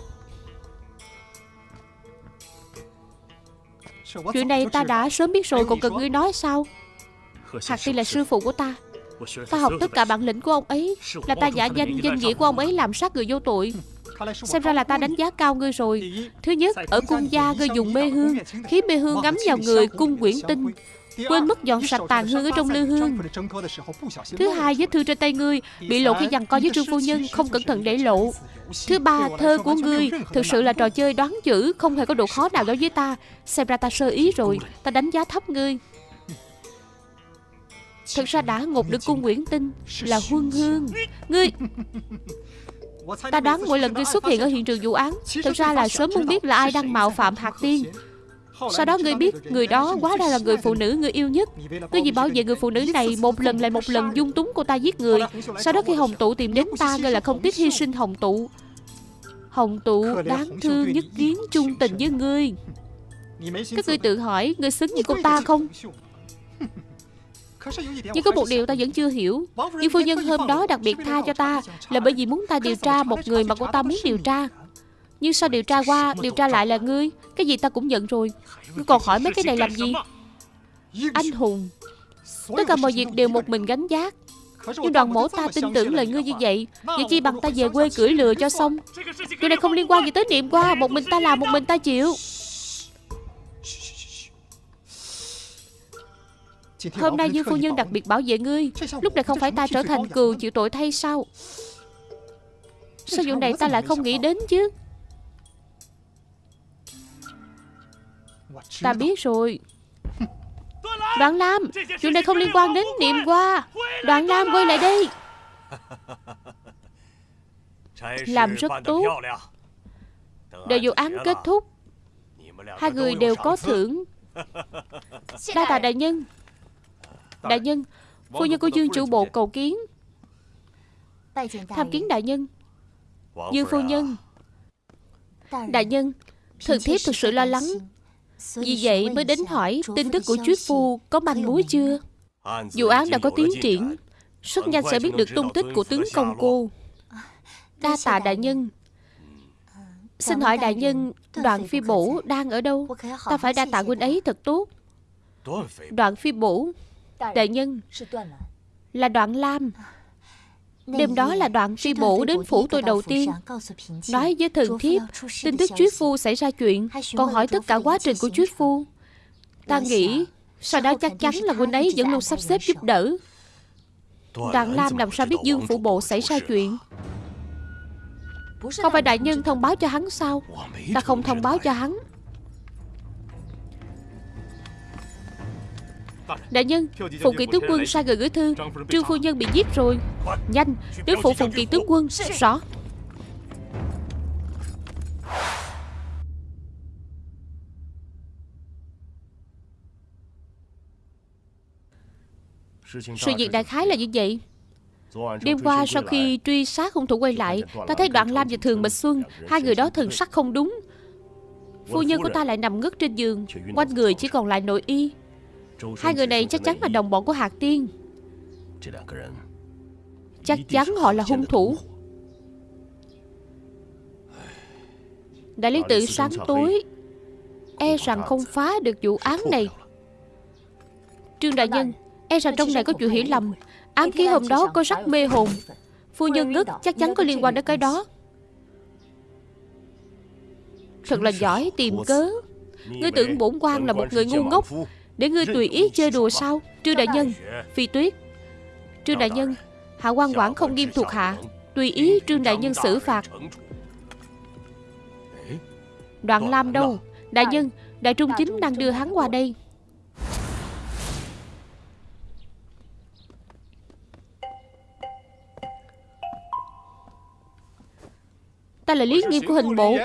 Chuyện này ta đã sớm biết rồi Còn cần ngươi nói sao? Hạc Tiên là sư phụ của ta. Ta học tất cả bản lĩnh của ông ấy. Là ta giả danh danh nghĩa của ông ấy làm sát người vô tội. Xem ra là ta đánh giá cao ngươi rồi. Thứ nhất, ở cung gia ngươi dùng mê hương. Khiến mê hương ngắm vào người cung quyển tinh Quên mất dọn sạch tàn hương ở trong lư hương. Thứ hai vết thư trên tay ngươi Bị lộ khi giằng co với trương phu nhân Không cẩn thận để lộ. Thứ ba thơ của ngươi Thực sự là trò chơi đoán chữ Không hề có độ khó nào đối với ta. Xem ra ta sơ ý rồi Ta đánh giá thấp ngươi. Thật ra đã ngục được cung Nguyễn Tinh Là huân hương. Ngươi Ta đoán mỗi lần ngươi xuất hiện ở hiện trường vụ án Thật ra là sớm muốn biết là ai đang mạo phạm hạt tiên sau đó ngươi biết người đó quá ra là người phụ nữ ngươi yêu nhất. Ngươi vì bảo vệ người phụ nữ này Một lần lại một lần dung túng cô ta giết người. Sau đó khi Hồng Tụ tìm đến ta Ngươi là không tiếc hy sinh Hồng Tụ. Hồng Tụ đáng thương nhất kiến chung tình với ngươi. Các ngươi tự hỏi Ngươi xứng như cô ta không? nhưng có một điều ta vẫn chưa hiểu. Nhưng phu nhân hôm đó đặc biệt tha cho ta Là bởi vì muốn ta điều tra một người mà cô ta muốn điều tra nhưng sao điều tra qua, Điều tra lại là ngươi? Cái gì ta cũng nhận rồi. Ngươi còn hỏi mấy cái này làm gì? Anh hùng, Tất cả mọi việc đều một mình gánh giác Nhưng đoàn mổ ta tin tưởng lời ngươi như vậy. Vậy chi bằng ta về quê cưỡi lừa cho xong. Chuyện này không liên quan gì tới niệm qua. Một mình ta làm, một mình ta chịu. Hôm nay Dương Phu Nhân đặc biệt bảo vệ ngươi. Lúc này không phải ta trở thành cừu, chịu tội thay sao? Sao vụ này ta lại không nghĩ đến chứ? Ta biết rồi. Đoạn Lam Chuyện này không liên quan đến niệm qua. Đoạn Lam quay lại đây. Làm rất tốt. Đợi vụ án kết thúc Hai người đều có thưởng. Đa tạ đại. nhân. Đại nhân Phu nhân của Dương chủ bộ cầu kiến. Tham kiến đại nhân. Dương phu nhân. Đại nhân Thần thiếp thực sự lo lắng Vì vậy mới đến hỏi Tin tức của Chuyết Phu có manh mối chưa? Vụ án đã có tiến triển Rất nhanh sẽ biết được tung tích của tướng công cô. Đa tạ đại nhân. Xin hỏi đại nhân Đoạn phi bổ đang ở đâu? Ta phải đa tạ huynh ấy thật tốt. Đoạn phi bổ Đại nhân. Là đoạn Lam Đêm đó là đoạn phi bổ đến phủ tôi đầu tiên. Nói với thần thiếp Tin tức Chuyết Phu xảy ra chuyện. Còn hỏi tất cả quá trình của Chuyết Phu. Ta nghĩ Sau đó chắc chắn là huynh ấy vẫn luôn sắp xếp giúp đỡ. Đoàn Lam làm sao biết Dương Phụ Bộ xảy ra chuyện? Không phải đại nhân thông báo cho hắn sao? Ta không thông báo cho hắn Đại nhân Phụng kỳ tướng quân sai người gửi thư. Trương phu nhân bị giết rồi. Nhanh Đến phụ Phụng kỳ tướng quân Rõ. Sự việc đại khái là như vậy. Đêm qua sau khi truy sát hung thủ quay lại Ta thấy Đoạn Lam và Thường Bạch Xuân Hai người đó thần sắc không đúng. Phu nhân của ta lại nằm ngất trên giường Quanh người chỉ còn lại nội y Hai người này chắc chắn là đồng bọn của Hạc Tiên. Chắc chắn họ là hung thủ. Đại lý tự sáng tối E rằng không phá được vụ án này. Trương Đại Nhân E rằng trong này có chuyện hiểu lầm. Án ký hôm đó có rất mê hồn. Phu nhân ngất, chắc chắn có liên quan đến cái đó. Thật là giỏi tìm cớ. Ngươi tưởng bổn quan là một người ngu ngốc. Để ngươi tùy ý chơi đùa sao? Trương đại nhân, Phi tuyết. Trương đại nhân, Hạ quan quản không nghiêm thuộc hạ. Tùy ý Trương đại nhân xử phạt. Đoạn Lam đâu? Đại nhân, Đại Trung Chính đang đưa hắn qua đây. Ta là lý nghiêm của hình bộ.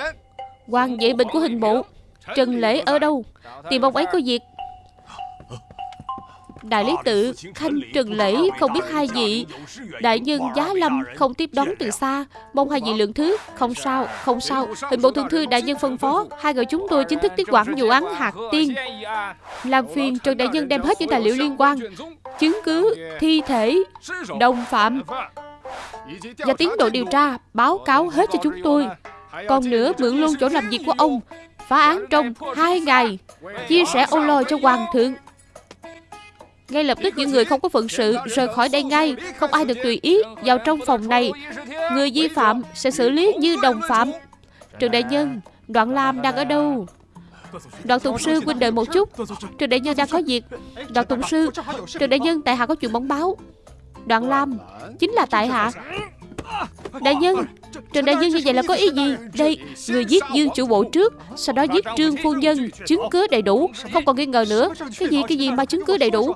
Quan vệ bình của hình bộ. Trần Lễ ở đâu? Tìm ông ấy có việc. Đại lý tự Khanh Trần Lễ không biết hai vị. Đại nhân Giá Lâm không tiếp đón từ xa. Mong hai vị lượng thứ. Không sao, không sao. Hình bộ thượng thư đại nhân phân phó. Hai người chúng tôi chính thức tiếp quản vụ án hạt tiên. Làm phiền Trần Đại nhân đem hết những tài liệu liên quan. Chứng cứ, thi thể, đồng phạm Và tiến độ điều tra Báo cáo hết cho chúng tôi. Còn nữa mượn luôn chỗ làm việc của ông. Phá án trong hai ngày. Chia sẻ ô lôi cho hoàng thượng ngay lập tức những người không có phận sự rời khỏi đây ngay. Không ai được tùy ý vào trong phòng này. Người vi phạm sẽ xử lý như đồng phạm. Trường đại nhân, Đoạn Lam đang ở đâu? Đoạn Tùng Sư huynh đợi một chút. Trường đại nhân đang có việc. Đoạn Tùng Sư, Trường đại nhân tại hạ có chuyện bóng báo. Đoạn Lam, Chính là tại hạ. Đại nhân Trần đại nhân như vậy là có ý gì? Đây, Người giết Dương chủ bộ trước, Sau đó giết Trương phu nhân, Chứng cứ đầy đủ. Không còn nghi ngờ nữa. Cái gì cái gì mà chứng cứ đầy đủ?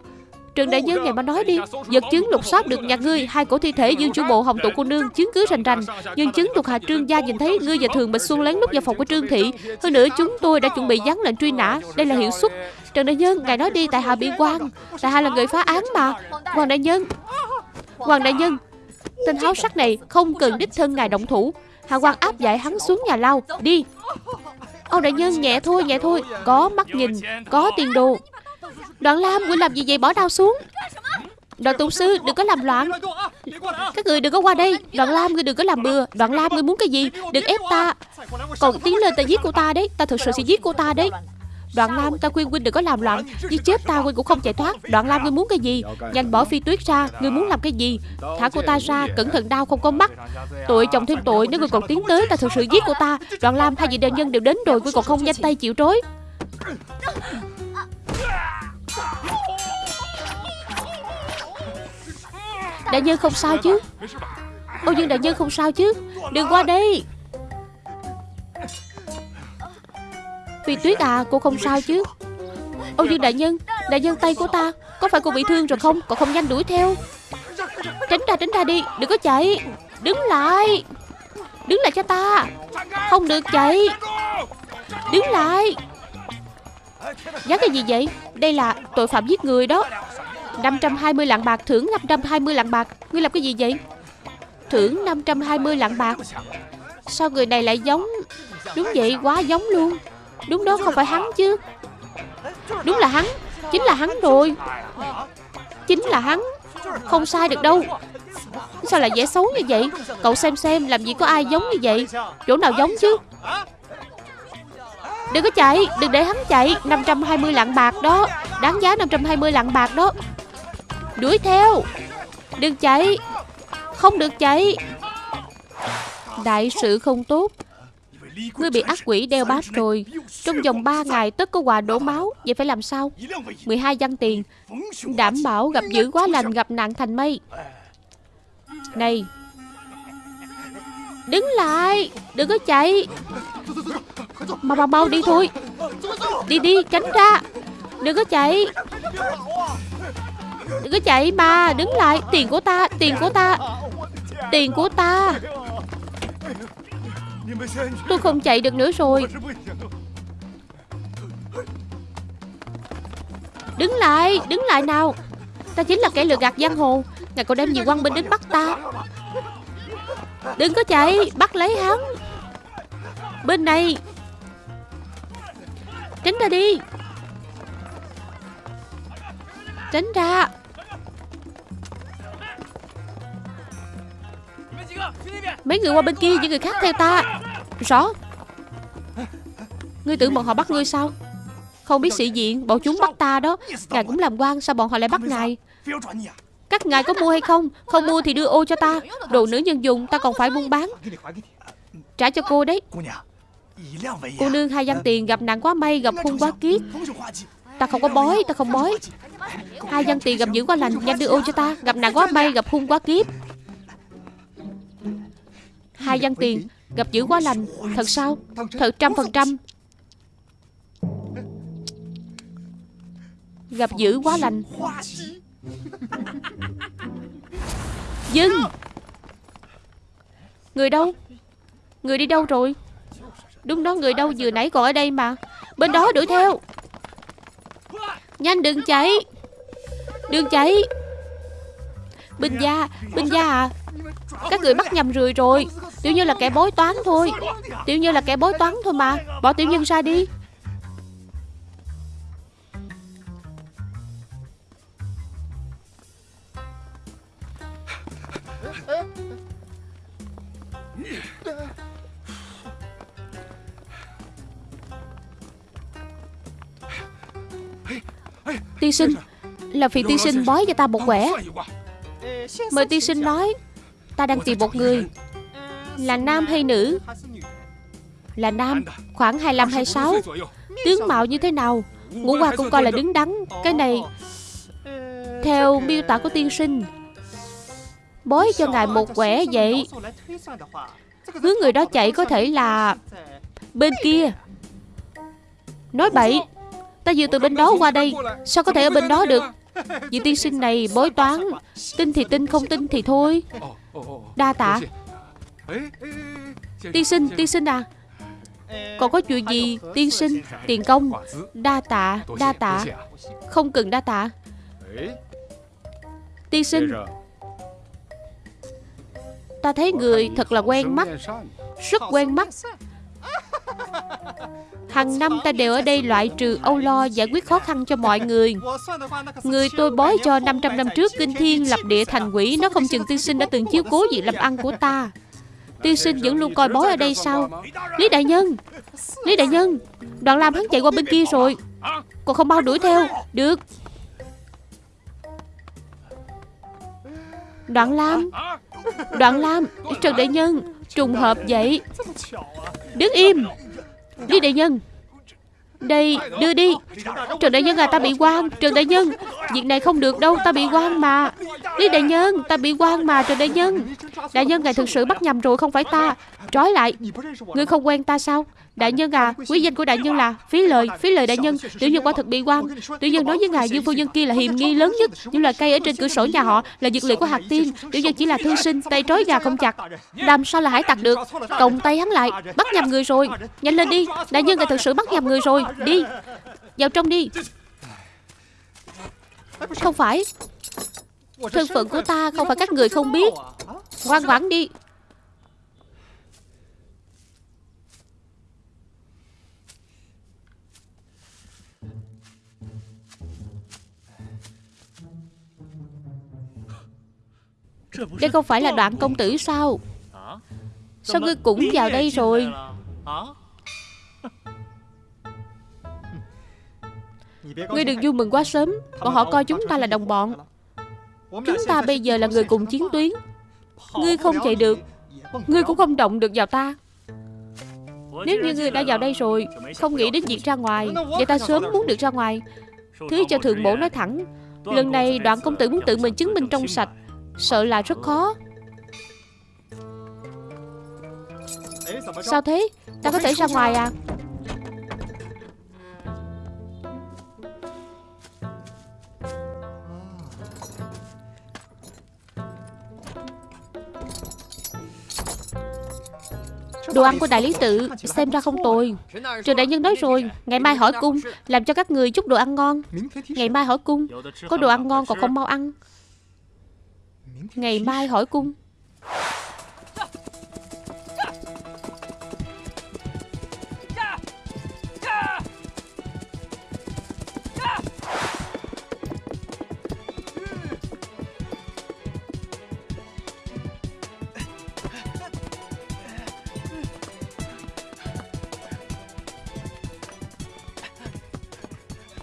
Trần Đại Nhân ngày mà nói đi, Vật chứng lục soát được nhà ngươi, Hai cổ thi thể Dương chủ bộ, hồng tụ cô nương Chứng cứ rành rành. Nhân chứng thuộc hạ trương gia nhìn thấy Ngươi và Thường bịch Xuân lén lút vào phòng của Trương Thị. Hơn nữa chúng tôi đã chuẩn bị dán lệnh truy nã. Đây là hiệu suất. Trần Đại Nhân, Ngài nói đi, Tại hạ bị quan Tại hạ là người phá án mà. Hoàng Đại Nhân, Hoàng Đại Nhân, Tên háo sắc này không cần đích thân ngài động thủ. Hạ quan áp giải hắn xuống nhà lao. Đi. Ông đại nhân, nhẹ thôi nhẹ thôi. Có mắt nhìn, Có tiền đồ. Đoạn Lam Ngươi làm gì vậy? Bỏ đao xuống. Đoàn tụng sư, đừng có làm loạn. Các người đừng có qua đây. Đoạn Lam ngươi đừng có làm bừa. Đoạn Lam ngươi muốn cái gì? Đừng ép ta. Còn tiến lên ta giết cô ta đấy. Ta thực sự sẽ giết cô ta đấy. Đoạn Lam, ta khuyên huynh đừng có làm loạn. Giết chết ta, huynh cũng không chạy thoát. Đoạn Lam ngươi muốn cái gì? Nhanh bỏ phi tuyết ra. Ngươi muốn làm cái gì? Thả cô ta ra. Cẩn thận đau, không có mắt. Tội chồng thêm tội. Nếu ngươi còn tiến tới, Ta thực sự giết cô ta. Đoạn Lam, hai vị đại nhân đều đến rồi. Ngươi còn không nhanh tay chịu trối Đại nhân không sao chứ? Ô Dương đại nhân không sao chứ? Đừng qua đây. Phi tuyết à cô không sao chứ? Ô Dương đại nhân Đại nhân tay của ta, Có phải cô bị thương rồi không? Còn không nhanh đuổi theo. Tránh ra tránh ra đi, Đừng có chạy. Đứng lại. Đứng lại cho ta. Không được chạy. Đứng lại. Dán cái gì vậy? Đây là tội phạm giết người đó. 520 lạng bạc, thưởng 520 lạng bạc. Ngươi làm cái gì vậy? Thưởng 520 lạng bạc. Sao người này lại giống? Đúng vậy, quá giống luôn. Đúng đó, không phải hắn chứ. Đúng là hắn, Chính là hắn rồi. Chính là hắn. Không sai được đâu. Sao lại dễ xấu như vậy? Cậu xem xem, làm gì có ai giống như vậy? Chỗ nào giống chứ? Đừng có chạy, Đừng để hắn chạy. 520 lạng bạc đó. Đáng giá 520 lạng bạc đó. Đuổi theo. Đừng chạy. Không được chạy. Đại sự không tốt. Ngươi bị ác quỷ đeo bám rồi. Trong vòng 3 ngày tất có quà đổ máu. Vậy phải làm sao? 12 văn tiền. Đảm bảo gặp dữ quá lành, gặp nạn thành mây. Này. Đứng lại. Đừng có chạy. Mau mau mau, đi thôi. Đi đi, tránh ra. Đừng có chạy. Đừng có chạy ba, Đứng lại. Tiền của ta, Tiền của ta. Tiền của ta. Tôi không chạy được nữa rồi. Đứng lại Đứng lại nào. Ta chính là kẻ lừa gạt giang hồ. Ngài còn đem nhiều quan binh đến bắt ta. Đừng có chạy, Bắt lấy hắn. Bên này. Tránh ra đi. Tránh ra. Mấy người qua bên kia Những người khác theo ta. Rõ. Ngươi tưởng bọn họ bắt ngươi sao? Không biết sĩ diện, Bọn chúng bắt ta đó. Ngài cũng làm quan, Sao bọn họ lại bắt ngài? Các ngài có mua hay không? Không mua thì đưa ô cho ta. Đồ nữ nhân dùng, Ta còn phải buôn bán. Trả cho cô đấy. Cô nương hai văn tiền, gặp nạn quá may, Gặp hung quá kiết Ta không có bói, Ta không bói. Hai dân tiền gặp dữ quá lành, Nhanh đưa ô cho ta. Gặp nạn quá may, Gặp hung quá kiếp. Hai dân tiền Gặp dữ quá lành, Thật sao? Thật trăm phần trăm. Gặp dữ quá lành. Dừng Người đâu? Người đi đâu rồi? Đúng đó, người đâu vừa nãy còn ở đây mà. Bên đó đuổi theo. Nhanh, đừng chạy Đừng chạy Binh gia Binh gia à. Các người bắt nhầm rồi rồi. Tiểu như là kẻ bói toán thôi. Tiểu như là kẻ bói toán thôi mà. Bỏ Tiểu Nhân ra đi. Tiên sinh Là vì tiên sinh bói cho ta một quẻ. Mời tiên sinh nói Ta đang tìm một người. Là nam hay nữ? Là nam Khoảng 25-26 Tướng mạo như thế nào? Ngũ qua cũng coi là đứng đắn. Cái này Theo miêu tả của tiên sinh Bói cho ngài một quẻ vậy. Hướng người đó chạy có thể là Bên kia. Nói bậy Ta vừa từ bên đó qua đây Sao có thể ở bên đó được? Vị tiên sinh này bói toán Tin thì tin không tin thì thôi. Đa tạ. Tiên sinh, tiên sinh à. Còn có chuyện gì Tiên sinh, tiền công. Đa tạ, đa tạ. Không cần đa tạ. Tiên sinh. Ta thấy người thật là quen mắt Rất quen mắt. Hàng năm ta đều ở đây loại trừ âu lo giải quyết khó khăn cho mọi người. Người tôi bói cho 500 năm trước, Kinh Thiên lập địa thành quỷ, Nó không chừng tiên sinh đã từng chiếu cố việc làm ăn của ta. Tiên sinh vẫn luôn coi bói ở đây sao? Lý Đại Nhân! Lý Đại Nhân! Đoạn Lam hắn chạy qua bên kia rồi. Còn không bao đuổi theo. Được. Đoạn Lam! Đoạn Lam! Trần Đại Nhân! Trùng hợp vậy. Đứng im. Đi Đại Nhân. Đây, đưa đi. Trần Đại Nhân à ta bị quan, Trần Đại Nhân. Việc này không được đâu, ta bị quan mà. Lý Đại Nhân, ta bị quan mà, Trần Đại Nhân. Đại Nhân, ngài thực sự bắt nhầm rồi, không phải ta. Trói lại Ngươi không quen ta sao Đại nhân à, quý danh của đại nhân là phí lời, phí lời đại nhân. Tiểu nhân quả thật bị quan. Tiểu nhân nói với ngài Dương phu nhân kia là hiềm nghi lớn nhất. Những loài cây ở trên cửa sổ nhà họ là dược liệu của hạt tiên. Tiểu nhân chỉ là thư sinh, tay trói gà không chặt. Làm sao là hải tặc được? Cộng tay hắn lại, bắt nhầm người rồi. Nhanh lên đi, đại nhân ngài thật sự bắt nhầm người rồi. Đi, vào trong đi. Không phải Thân phận của ta không phải các người không biết Ngoan ngoãn đi Đây không phải là đoạn công tử sao? Sao ngươi cũng vào đây rồi? Ngươi đừng vui mừng quá sớm. Bọn họ coi chúng ta là đồng bọn. Chúng ta bây giờ là người cùng chiến tuyến. Ngươi không chạy được. Ngươi cũng không động được vào ta. Nếu như ngươi đã vào đây rồi, Không nghĩ đến việc ra ngoài. Vậy ta sớm muốn được ra ngoài. Thứ cho thượng bổ nói thẳng. Lần này đoạn công tử muốn tự mình chứng minh trong sạch. Sợ là rất khó. Sao thế? Ta có thể ra ngoài à? Đồ ăn của đại lý tự, xem ra không tồi. Trường đại nhân nói rồi, Ngày mai hỏi cung, Làm cho các người chút đồ ăn ngon. Ngày mai hỏi cung, Có đồ ăn ngon còn không mau ăn. Ngày mai hỏi cung.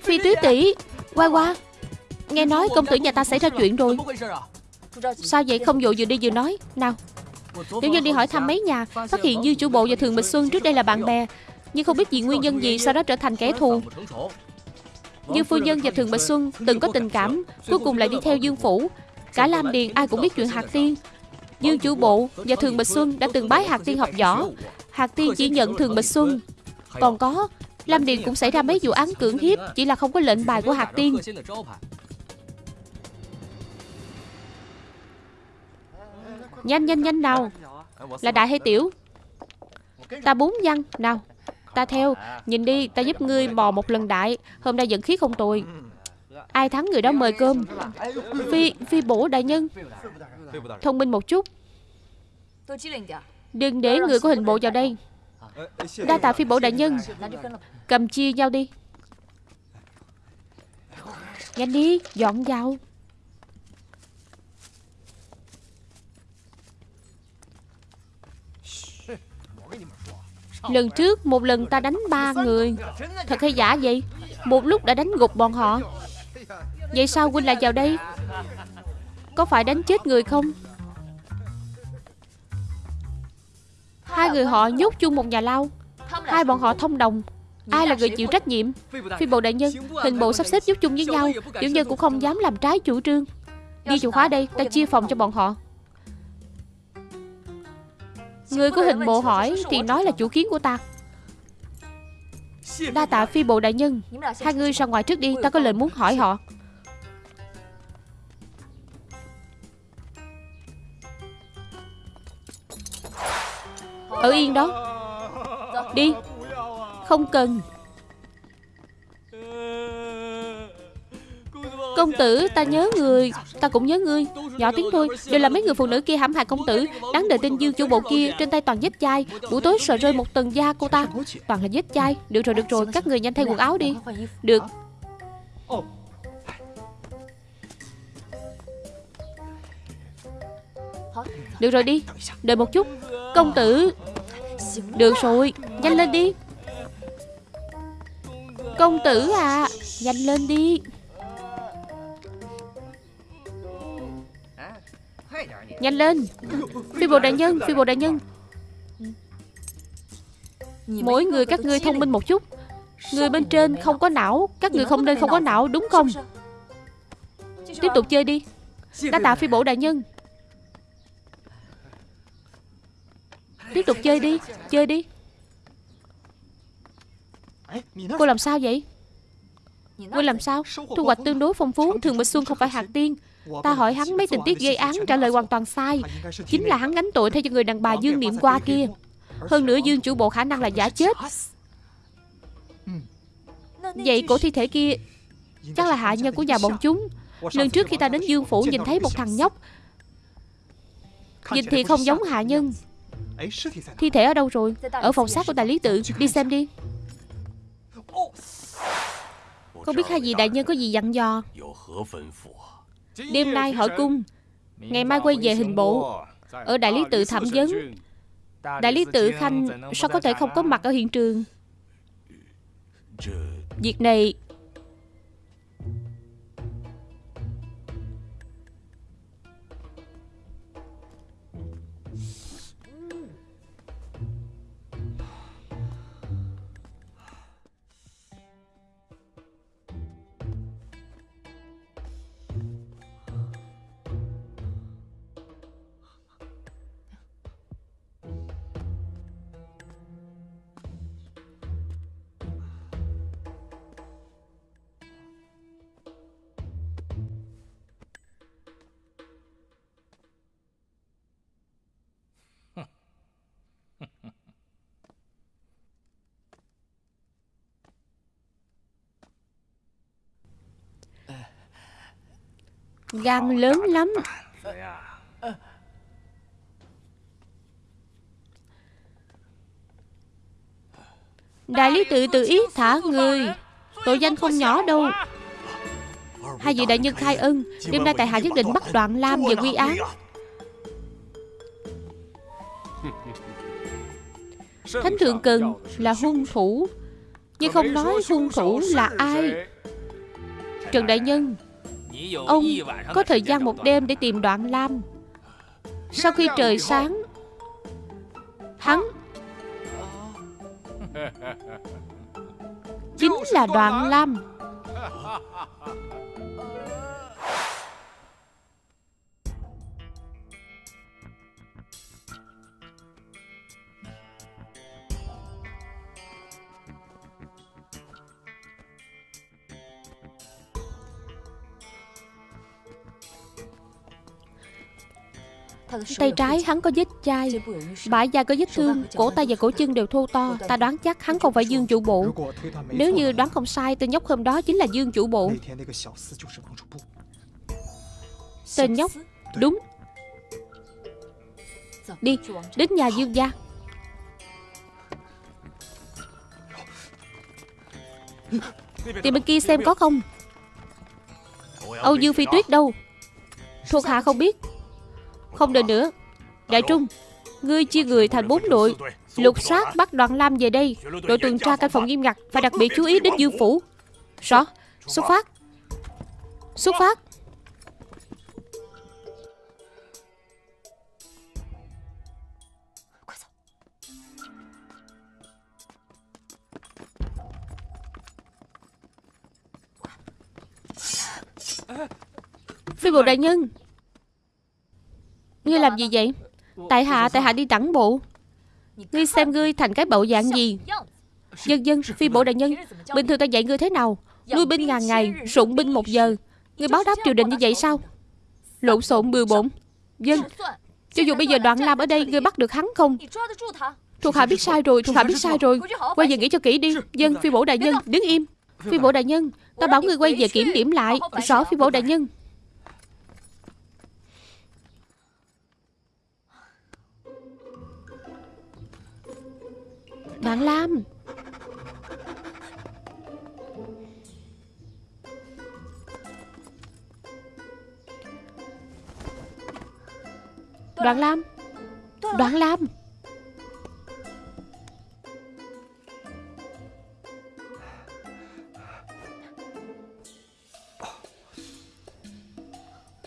Phi tứ tỷ Qua qua Nghe nói công tử nhà ta xảy ra chuyện rồi. Sao vậy? Không vội vừa đi vừa nói. Nào, Tiểu nhân đi hỏi thăm mấy nhà. Phát hiện Dư chủ bộ và Thường Bịch Xuân trước đây là bạn bè. Nhưng không biết vì nguyên nhân gì Sau đó trở thành kẻ thù. Dư phu nhân và Thường Bịch Xuân từng có tình cảm, Cuối cùng lại đi theo Dương Phủ. Cả Lam Điền ai cũng biết chuyện Hạt Tiên. Dương chủ bộ và Thường Bịch Xuân đã từng bái Hạt Tiên học võ. Hạt Tiên chỉ nhận Thường Bịch Xuân. Còn có, Lam Điền cũng xảy ra mấy vụ án cưỡng hiếp, Chỉ là không có lệnh bài của Hạt Tiên. Nhanh nhanh nhanh nào. Là đại hay tiểu? Ta bốn văn. Nào, Ta theo. Nhìn đi, Ta giúp ngươi bò một lần đại. Hôm nay dẫn khí không tồi. Ai thắng người đó mời cơm. Phi Phi bổ đại nhân. Thông minh một chút. Đừng để người có hình bộ vào đây. Đa tạ phi bổ đại nhân. Cầm chia nhau đi. Nhanh đi, Dọn vào. Lần trước một lần ta đánh ba người. Thật hay giả vậy? Một lúc đã đánh gục bọn họ. Vậy sao huynh lại vào đây? Có phải đánh chết người không? Hai người họ nhốt chung một nhà lao. Hai bọn họ thông đồng. Ai là người chịu trách nhiệm? Phi bộ đại nhân, Hình bộ sắp xếp giúp chung với nhau Tiểu nhân cũng không dám làm trái chủ trương. Ghi chủ khóa đây, Ta chia phòng cho bọn họ. Người của hình bộ hỏi Thì nói là chủ kiến của ta. Đa tạ phi bộ đại nhân. Hai người ra ngoài trước đi Ta có lời muốn hỏi họ. Ở yên đó. Đi. Không cần Công tử, ta nhớ người, Ta cũng nhớ ngươi. Nhỏ tiếng thôi, Đều là mấy người phụ nữ kia hãm hại công tử. Đáng đời tên dương chủ bộ kia Trên tay toàn vết chai. Buổi tối sợ rơi một tầng da cô ta. Toàn là vết chai. Được rồi được rồi, Các người nhanh thay quần áo đi. Được. Được rồi đi, Đợi một chút. Công tử. Được rồi, Nhanh lên đi. Công tử à Nhanh lên đi. Nhanh lên. Phi bộ đại nhân, Phi bộ đại nhân. Mỗi người các ngươi thông minh một chút. Người bên trên không có não, Các người không nên không có não, đúng không? Tiếp tục chơi đi. Đã tạ phi bộ đại nhân. Tiếp tục chơi đi Chơi đi. Cô làm sao vậy? Ngươi làm sao? Thu hoạch tương đối phong phú, Thường Bạch Xuân không phải hạt tiên. Ta hỏi hắn mấy tình tiết gây án trả lời hoàn toàn sai. Chính là hắn gánh tội thay cho người đàn bà Dương Niệm qua kia. Hơn nữa Dương chủ bộ khả năng là giả chết. Vậy cổ thi thể kia Chắc là hạ nhân của nhà bọn chúng. Lần trước khi ta đến Dương Phủ nhìn thấy một thằng nhóc. Nhìn thì không giống hạ nhân. Thi thể ở đâu rồi? Ở phòng xác của đại lý tự. Đi xem đi. Không biết hai vị đại nhân có gì dặn dò Đêm nay hỏi cung. Ngày mai quay về hình bộ. Ở đại lý tự thẩm vấn. Đại lý tự Khanh Sao có thể không có mặt ở hiện trường? Việc này Gan lớn lắm. Đại lý tự tự ý thả người. Tội danh không nhỏ đâu. Hai vị đại nhân khai ân, Đêm nay tại hạ nhất định bắt đoạn Lam về quy án. Thánh thượng cần là hung thủ, Nhưng không nói hung thủ là ai. Trần Đại Nhân Ông có thời gian một đêm để tìm đoạn Lam. Sau khi trời sáng Hắn Chính là đoạn Lam Tay trái hắn có vết chai Bả da có vết thương Cổ tay và cổ chân đều thô to. Ta đoán chắc hắn không phải Dương chủ bộ. Nếu như đoán không sai Tên nhóc hôm đó chính là Dương chủ bộ. Tên nhóc Đúng. Đi Đến nhà Dương gia. Tìm bên kia xem có không? Âu Dương Phi Tuyết đâu? Thuộc hạ không biết không đợi nữa. Đại Trung, Ngươi chia người thành bốn đội. Lục soát bắt đoàn Lam về đây. Đội tuần tra canh phòng nghiêm ngặt Phải đặc biệt chú ý đến Dương Phủ. Rõ. Xuất phát. Xuất phát. Phi bộ đại nhân Ngươi làm gì vậy? Tại hạ tại hạ đi tản bộ. Ngươi xem ngươi thành cái bộ dạng gì? Dân dân, phi bộ đại nhân, Bình thường ta dạy ngươi thế nào? Nuôi binh ngàn ngày Sụng binh một giờ. Ngươi báo đáp triều đình như vậy sao? Lộn xộn bừa bộn. Dân, Cho dù bây giờ đoạn làm ở đây, Ngươi bắt được hắn không? Thuộc hạ biết sai rồi, Thuộc hạ biết sai rồi. Quay về nghĩ cho kỹ đi. Dân, phi bổ đại nhân, Đứng im. Phi bổ đại nhân, Ta bảo ngươi quay về kiểm điểm lại. Rõ phi bổ đại nhân. Bạn Lam. Đoạn Lam. Đoạn Lam.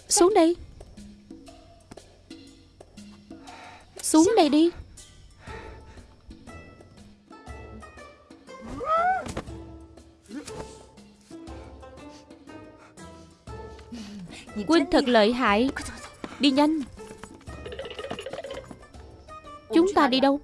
Xuống đây. Xuống đây đi. Quynh thật lợi hại. Đi nhanh. Chúng ta đi đâu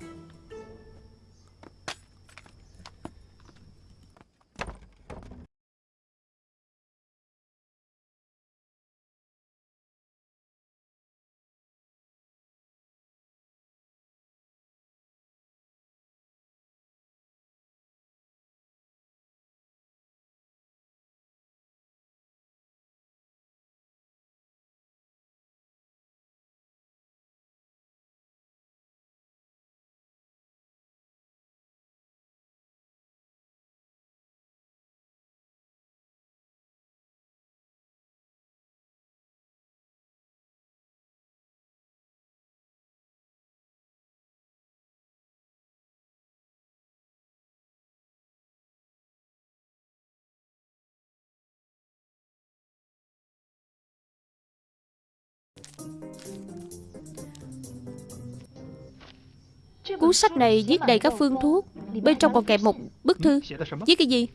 Cuốn sách này viết đầy các phương thuốc, Bên trong còn kèm một bức thư. Viết cái gì?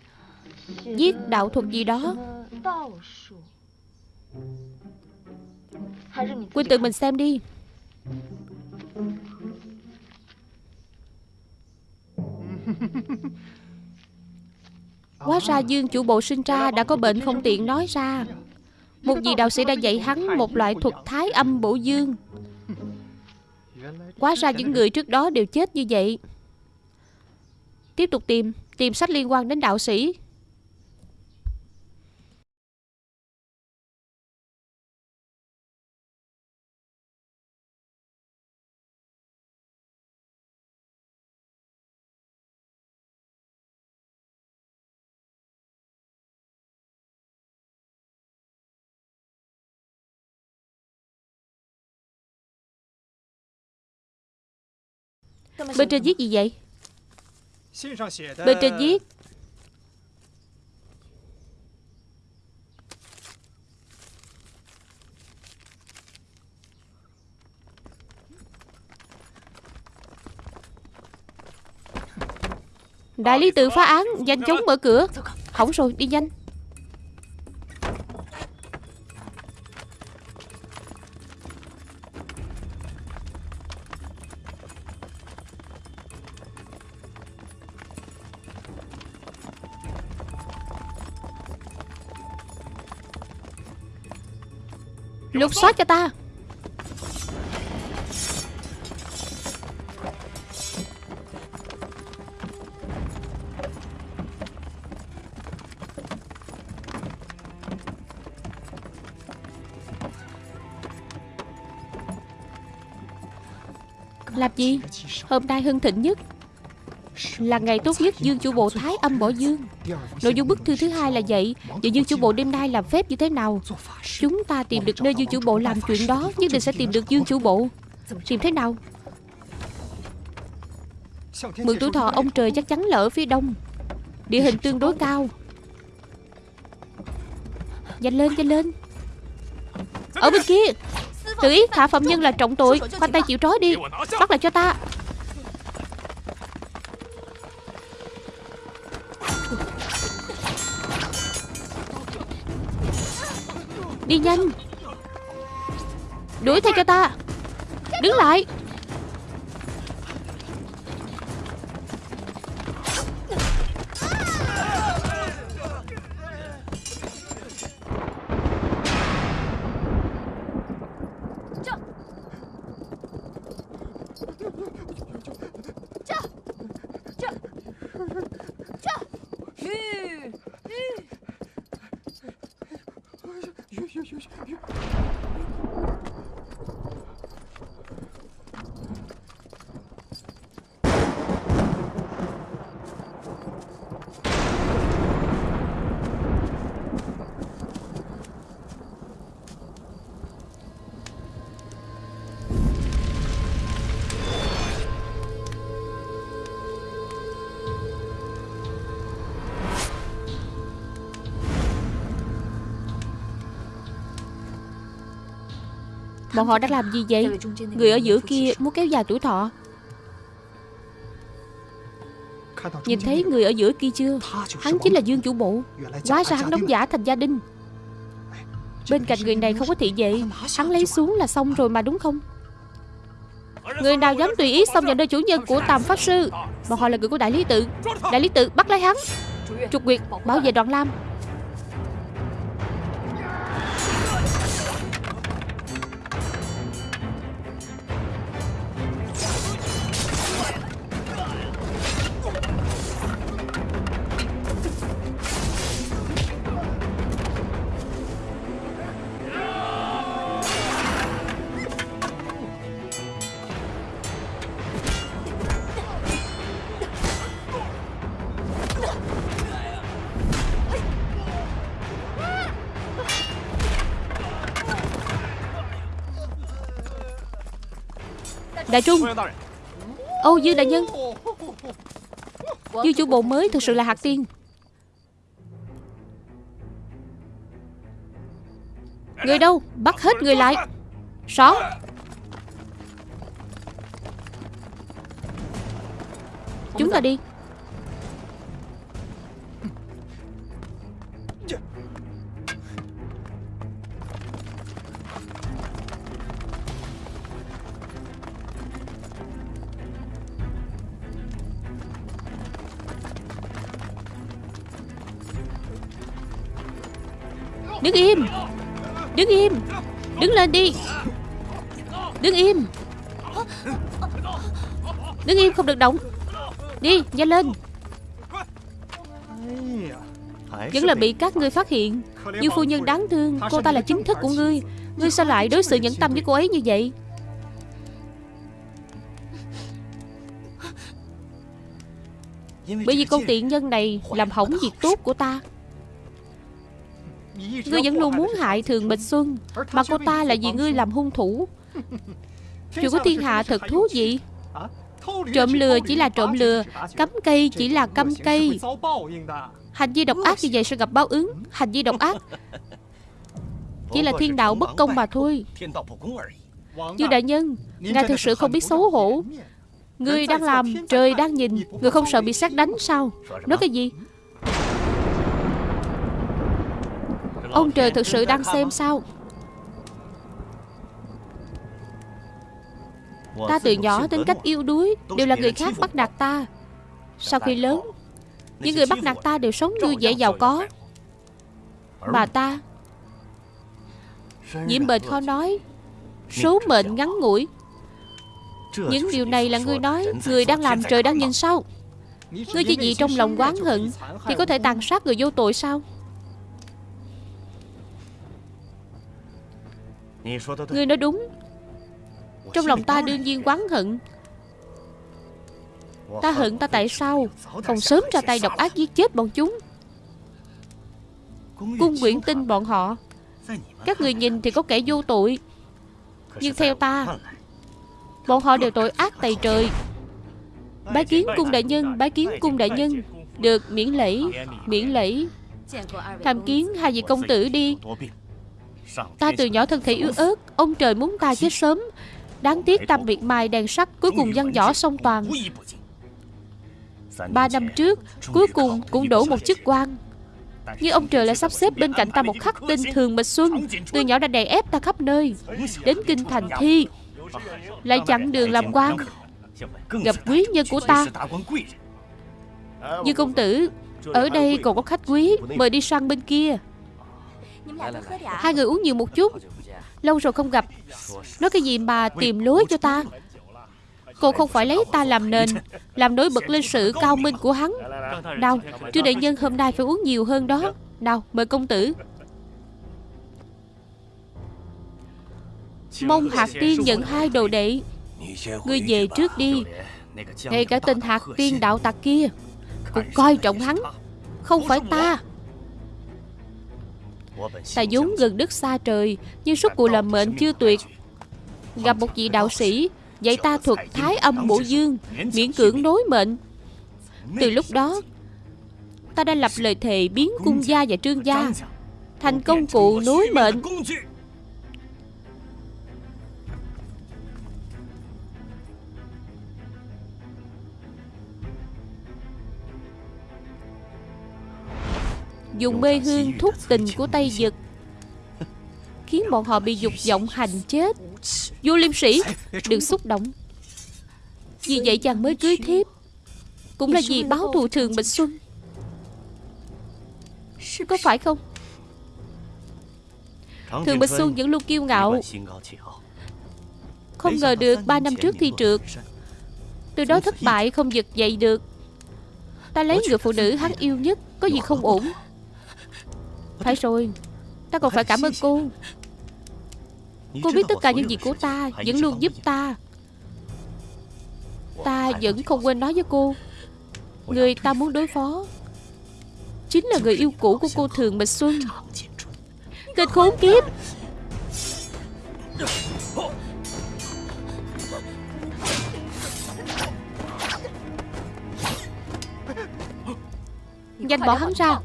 Viết đạo thuật gì đó. Quynh tự mình xem đi. Hóa ra Dương chủ bộ sinh ra đã có bệnh không tiện nói ra. Một vị đạo sĩ đã dạy hắn một loại thuật thái âm bổ dương. Quá ra những người trước đó đều chết như vậy. Tiếp tục tìm Tìm sách liên quan đến đạo sĩ. Bên trên viết gì vậy? Bên trên viết. Đại lý tự phá án Nhanh chóng mở cửa. Hỏng rồi đi nhanh Lục soát cho ta. Làm gì? Hôm nay hưng thịnh nhất. Là ngày tốt nhất Dương chủ bộ thái âm bỏ dương. Nội dung bức thư thứ hai là vậy, Và Dương chủ bộ đêm nay làm phép như thế nào? Chúng ta tìm được nơi Dương chủ bộ làm chuyện đó, Nhất định sẽ tìm được Dương chủ bộ. Tìm thế nào? Mượn tuổi thọ ông trời chắc chắn là ở phía đông. Địa hình tương đối cao. Nhanh lên nhanh lên. Ở bên kia. Tử ý, thả phạm nhân là trọng tội. Khoanh tay chịu trói đi. Bắt lại cho ta. Đi nhanh. Đuổi theo cho ta. Đứng lại. Bọn họ đang làm gì vậy? Người ở giữa kia muốn kéo dài tuổi thọ. Nhìn thấy người ở giữa kia chưa? Hắn chính là Dương chủ bộ. Hóa ra hắn đóng giả thành gia đình. Bên cạnh người này không có thị vệ. Hắn lấy xuống là xong rồi mà đúng không? Người nào dám tùy ý xông vào nơi chủ nhân của Tàm Pháp Sư Bọn họ là người của Đại Lý Tự. Đại Lý Tự bắt lấy hắn. Trục Nguyệt bảo vệ Đoàn Lam Đại Trung. Âu Dương Đại Nhân. Dương chủ bộ mới thực sự là hạt tiên. Người đâu? Bắt hết người lại. Rõ Chúng ta đi Đứng im. Đứng im. Đứng lên đi. Đứng im. Đứng im không được động Đi, nhanh lên. Vẫn là bị các ngươi phát hiện. Như phu nhân đáng thương, Cô ta là chính thức của ngươi. Ngươi sao lại đối xử nhẫn tâm với cô ấy như vậy? Bởi vì con tiện nhân này Làm hỏng việc tốt của ta. Ngươi vẫn luôn muốn hại Thường Bạch Xuân Mà cô ta là vì ngươi làm hung thủ. Chuyện của thiên hạ thật thú vị. Trộm lừa chỉ là trộm lừa Cắm cây chỉ là cắm cây. Hành vi độc ác như vậy sẽ gặp báo ứng. Hành vi độc ác Chỉ là thiên đạo bất công mà thôi. Dương đại nhân Ngài thực sự không biết xấu hổ. Người đang làm, trời đang nhìn Người không sợ bị sát đánh sao? Nói cái gì Ông trời thực sự đang xem sao? Ta từ nhỏ tính cách yêu đuối, Đều là người khác bắt nạt ta. Sau khi lớn, Những người bắt nạt ta đều sống vui vẻ giàu có. Mà ta, Nhiễm bệnh khó nói, Số mệnh ngắn ngủi. Những điều này là ngươi nói Người đang làm trời đang nhìn sao? Ngươi chỉ vì trong lòng quán hận Thì có thể tàn sát người vô tội sao? Ngươi nói đúng. Trong lòng ta đương nhiên quán hận. Ta hận ta tại sao? Không sớm ra tay độc ác giết chết bọn chúng. Cung Nguyễn tin bọn họ. Các người nhìn thì có kẻ vô tội. Nhưng theo ta, Bọn họ đều tội ác tày trời. Bái kiến cung đại nhân, Bái kiến cung đại nhân. Được, miễn lễ Miễn lễ. Tham kiến hai vị công tử đi. Ta từ nhỏ thân thể yếu ớt Ông trời muốn ta chết sớm. Đáng tiếc ta miệt mài đèn sắt Cuối cùng văn võ song toàn. Ba năm trước Cuối cùng cũng đổ một chức quan. Nhưng ông trời lại sắp xếp bên cạnh ta một khắc tên Thường Mịch Xuân. Từ nhỏ đã đè ép ta khắp nơi. Đến kinh thành thi Lại chặn đường làm quan. Gặp quý nhân của ta. Như công tử Ở đây còn có khách quý Mời đi sang bên kia Hai người uống nhiều một chút. Lâu rồi không gặp. Nói cái gì mà tìm lối cho ta? Cô không phải lấy ta làm nền Làm nổi bật lên sự cao minh của hắn. Nào Trương đại nhân hôm nay phải uống nhiều hơn đó. Nào mời công tử. Mong hạt tiên nhận hai đồ đệ. Ngươi về trước đi. Ngay cả tên hạt tiên đạo tặc kia Cũng coi trọng hắn. Không phải ta Ta vốn gần đất xa trời, Nhưng suốt cuộc là mệnh chưa tuyệt. Gặp một vị đạo sĩ, Dạy ta thuật thái âm bổ dương, Miễn cưỡng nối mệnh. Từ lúc đó, Ta đã lập lời thề biến cung gia và trương gia, Thành công cụ nối mệnh. Dùng mê hương thúc tình của Tây Dực. Khiến bọn họ bị dục vọng hành chết. Vô liêm sĩ Đừng xúc động. Vì vậy chàng mới cưới thiếp. Cũng là vì báo thù thường Bạch Xuân. Có phải không? Thường Bạch Xuân vẫn luôn kiêu ngạo. Không ngờ được ba năm trước thi trượt. Từ đó thất bại không giật dậy được. Ta lấy người phụ nữ hắn yêu nhất Có gì không ổn? Phải rồi. Ta còn phải cảm ơn cô. Cô biết tất cả những gì của ta Vẫn luôn giúp ta. Ta vẫn không quên nói với cô. Người ta muốn đối phó. Chính là người yêu cũ của cô Thường Bạch Xuân. Kịch khốn kiếp Nhanh bỏ hắn ra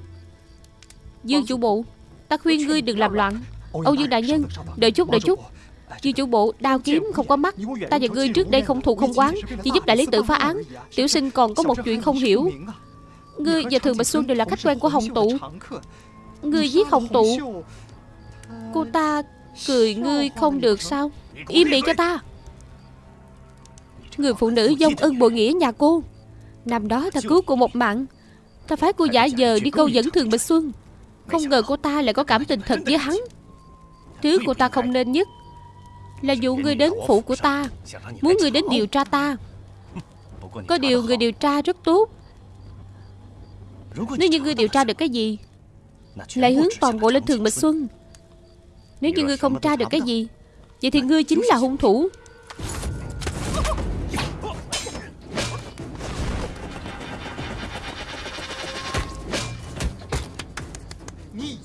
Dương chủ bộ Ta khuyên ngươi đừng làm loạn. Âu Dương đại nhân Đợi chút đợi chút. Dương chủ bộ đao kiếm không có mắt. Ta và ngươi trước đây không thù không quán Chỉ giúp đại lý tự phá án. Tiểu sinh còn có một chuyện không hiểu. Ngươi và Thường Bạch Xuân đều là khách quen của Hồng Tụ. Ngươi giết Hồng Tụ. Cô ta cười ngươi không được sao? Im miệng cho ta. Người phụ nữ dông ân bội nghĩa nhà cô. Năm đó ta cứu cô một mạng. Ta phái cô giả giờ đi câu dẫn Thường Bạch Xuân không ngờ cô ta lại có cảm tình thật với hắn. Thứ cô ta không nên nhất Là dụ người đến phủ của ta, Muốn người đến điều tra ta. Có điều người điều tra rất tốt. Nếu như người điều tra được cái gì, Lại hướng toàn bộ lên Thường mịch Xuân. Nếu như ngươi không tra được cái gì, Vậy thì ngươi chính là hung thủ.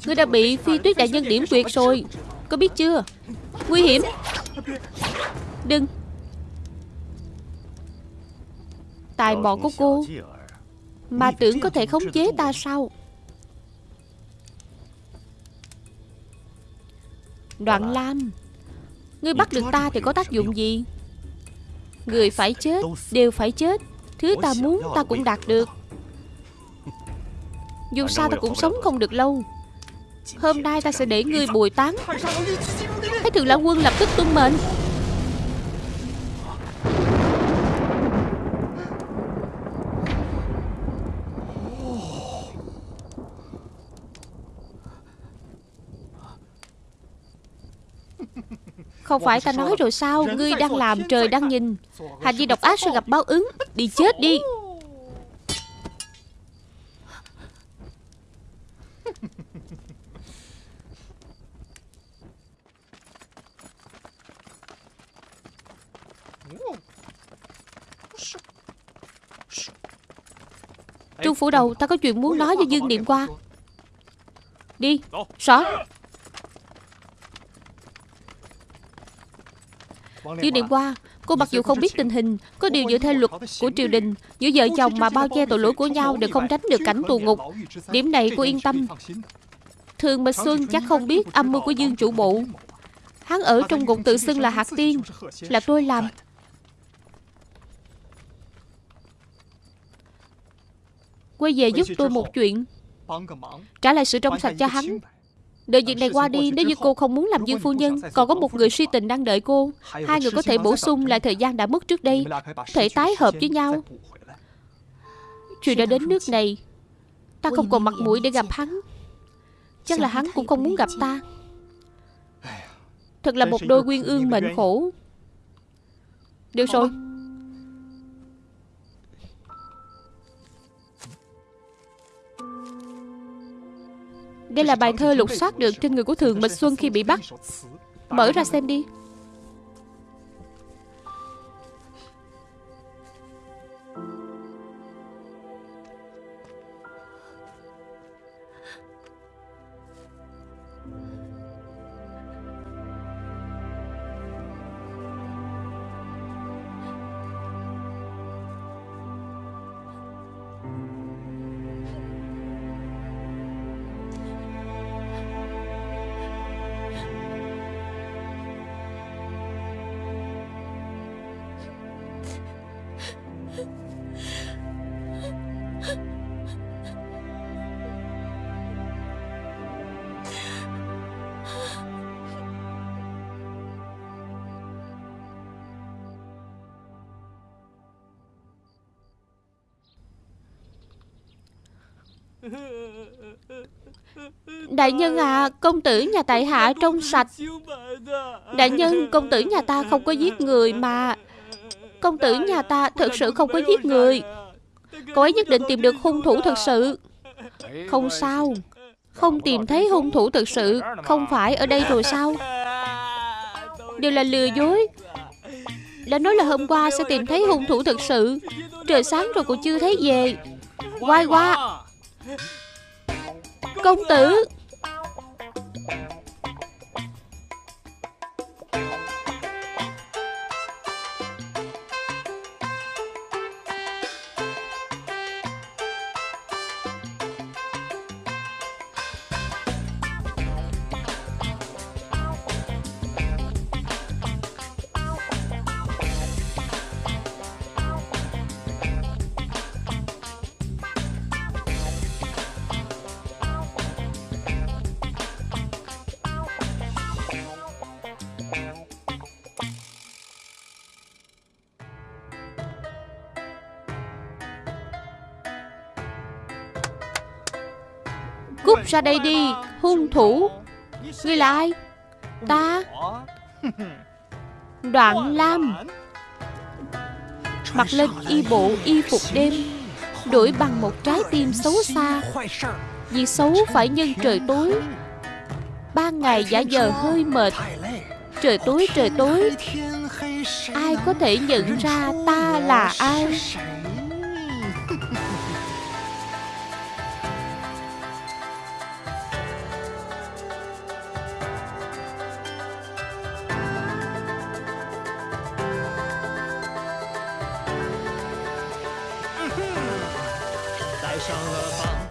Ngươi đã bị phi tuyết đại nhân điểm quyệt rồi. Có biết chưa? Nguy hiểm. Đừng. Tài mọn của cô. Mà tưởng có thể khống chế ta sao? Đoạn Lam Ngươi bắt được ta thì có tác dụng gì? Người phải chết Đều phải chết. Thứ ta muốn ta cũng đạt được. Dù sao ta cũng sống không được lâu Hôm nay ta sẽ để ngươi bồi tán. Thái thượng lão quân lập tức tuân mệnh. Không phải ta nói rồi sao? Ngươi đang làm trời đang nhìn. Hành vi độc ác sẽ gặp báo ứng. Đi chết đi. Trương Phủ Đầu, Ta có chuyện muốn nói với Dương Niệm qua Đi Rõ Dương Niệm qua Cô mặc dù không biết tình hình, Có điều dựa theo luật của triều đình, Giữa vợ chồng mà bao che tội lỗi của nhau Đều không tránh được cảnh tù ngục. Điểm này cô yên tâm. Thường Mịch Xuân chắc không biết âm mưu của Dương chủ bộ. Hắn ở trong ngục tự xưng là Hạt Tiên, Là tôi làm. Quay về giúp tôi một chuyện. Trả lại sự trong sạch cho hắn. Đợi việc này qua đi. Nếu như cô không muốn làm dương phu nhân Còn có một người suy tình đang đợi cô. Hai người có thể bổ sung lại thời gian đã mất trước đây. Thể tái hợp với nhau. Chuyện đã đến nước này. Ta không còn mặt mũi để gặp hắn. Chắc là hắn cũng không muốn gặp ta. Thật là một đôi quyên ương mệnh khổ. Được rồi Đây là bài thơ lục soát được trên người của Thường Mịch Xuân khi bị bắt. Mở ra xem đi. Đại nhân à Công tử nhà tại hạ trong sạch. Đại nhân, Công tử nhà ta không có giết người mà. Công tử nhà ta thật sự không có giết người. Cậu ấy nhất định tìm được hung thủ thật sự. Không sao. Không tìm thấy hung thủ thật sự. Không phải ở đây rồi sao? Đều là lừa dối. Đã nói là hôm qua sẽ tìm thấy hung thủ thật sự. Trời sáng rồi còn chưa thấy về. Quay qua Công tử! Ra đây đi, Hung thủ. Ngươi là ai? Ta? Đoạn Lam. Mặc lên y bộ, y phục đêm đuổi bằng một trái tim xấu xa. Việc xấu phải nhân trời tối. Ban ngày giả giờ hơi mệt. Trời tối trời tối. Ai có thể nhận ra ta là ai?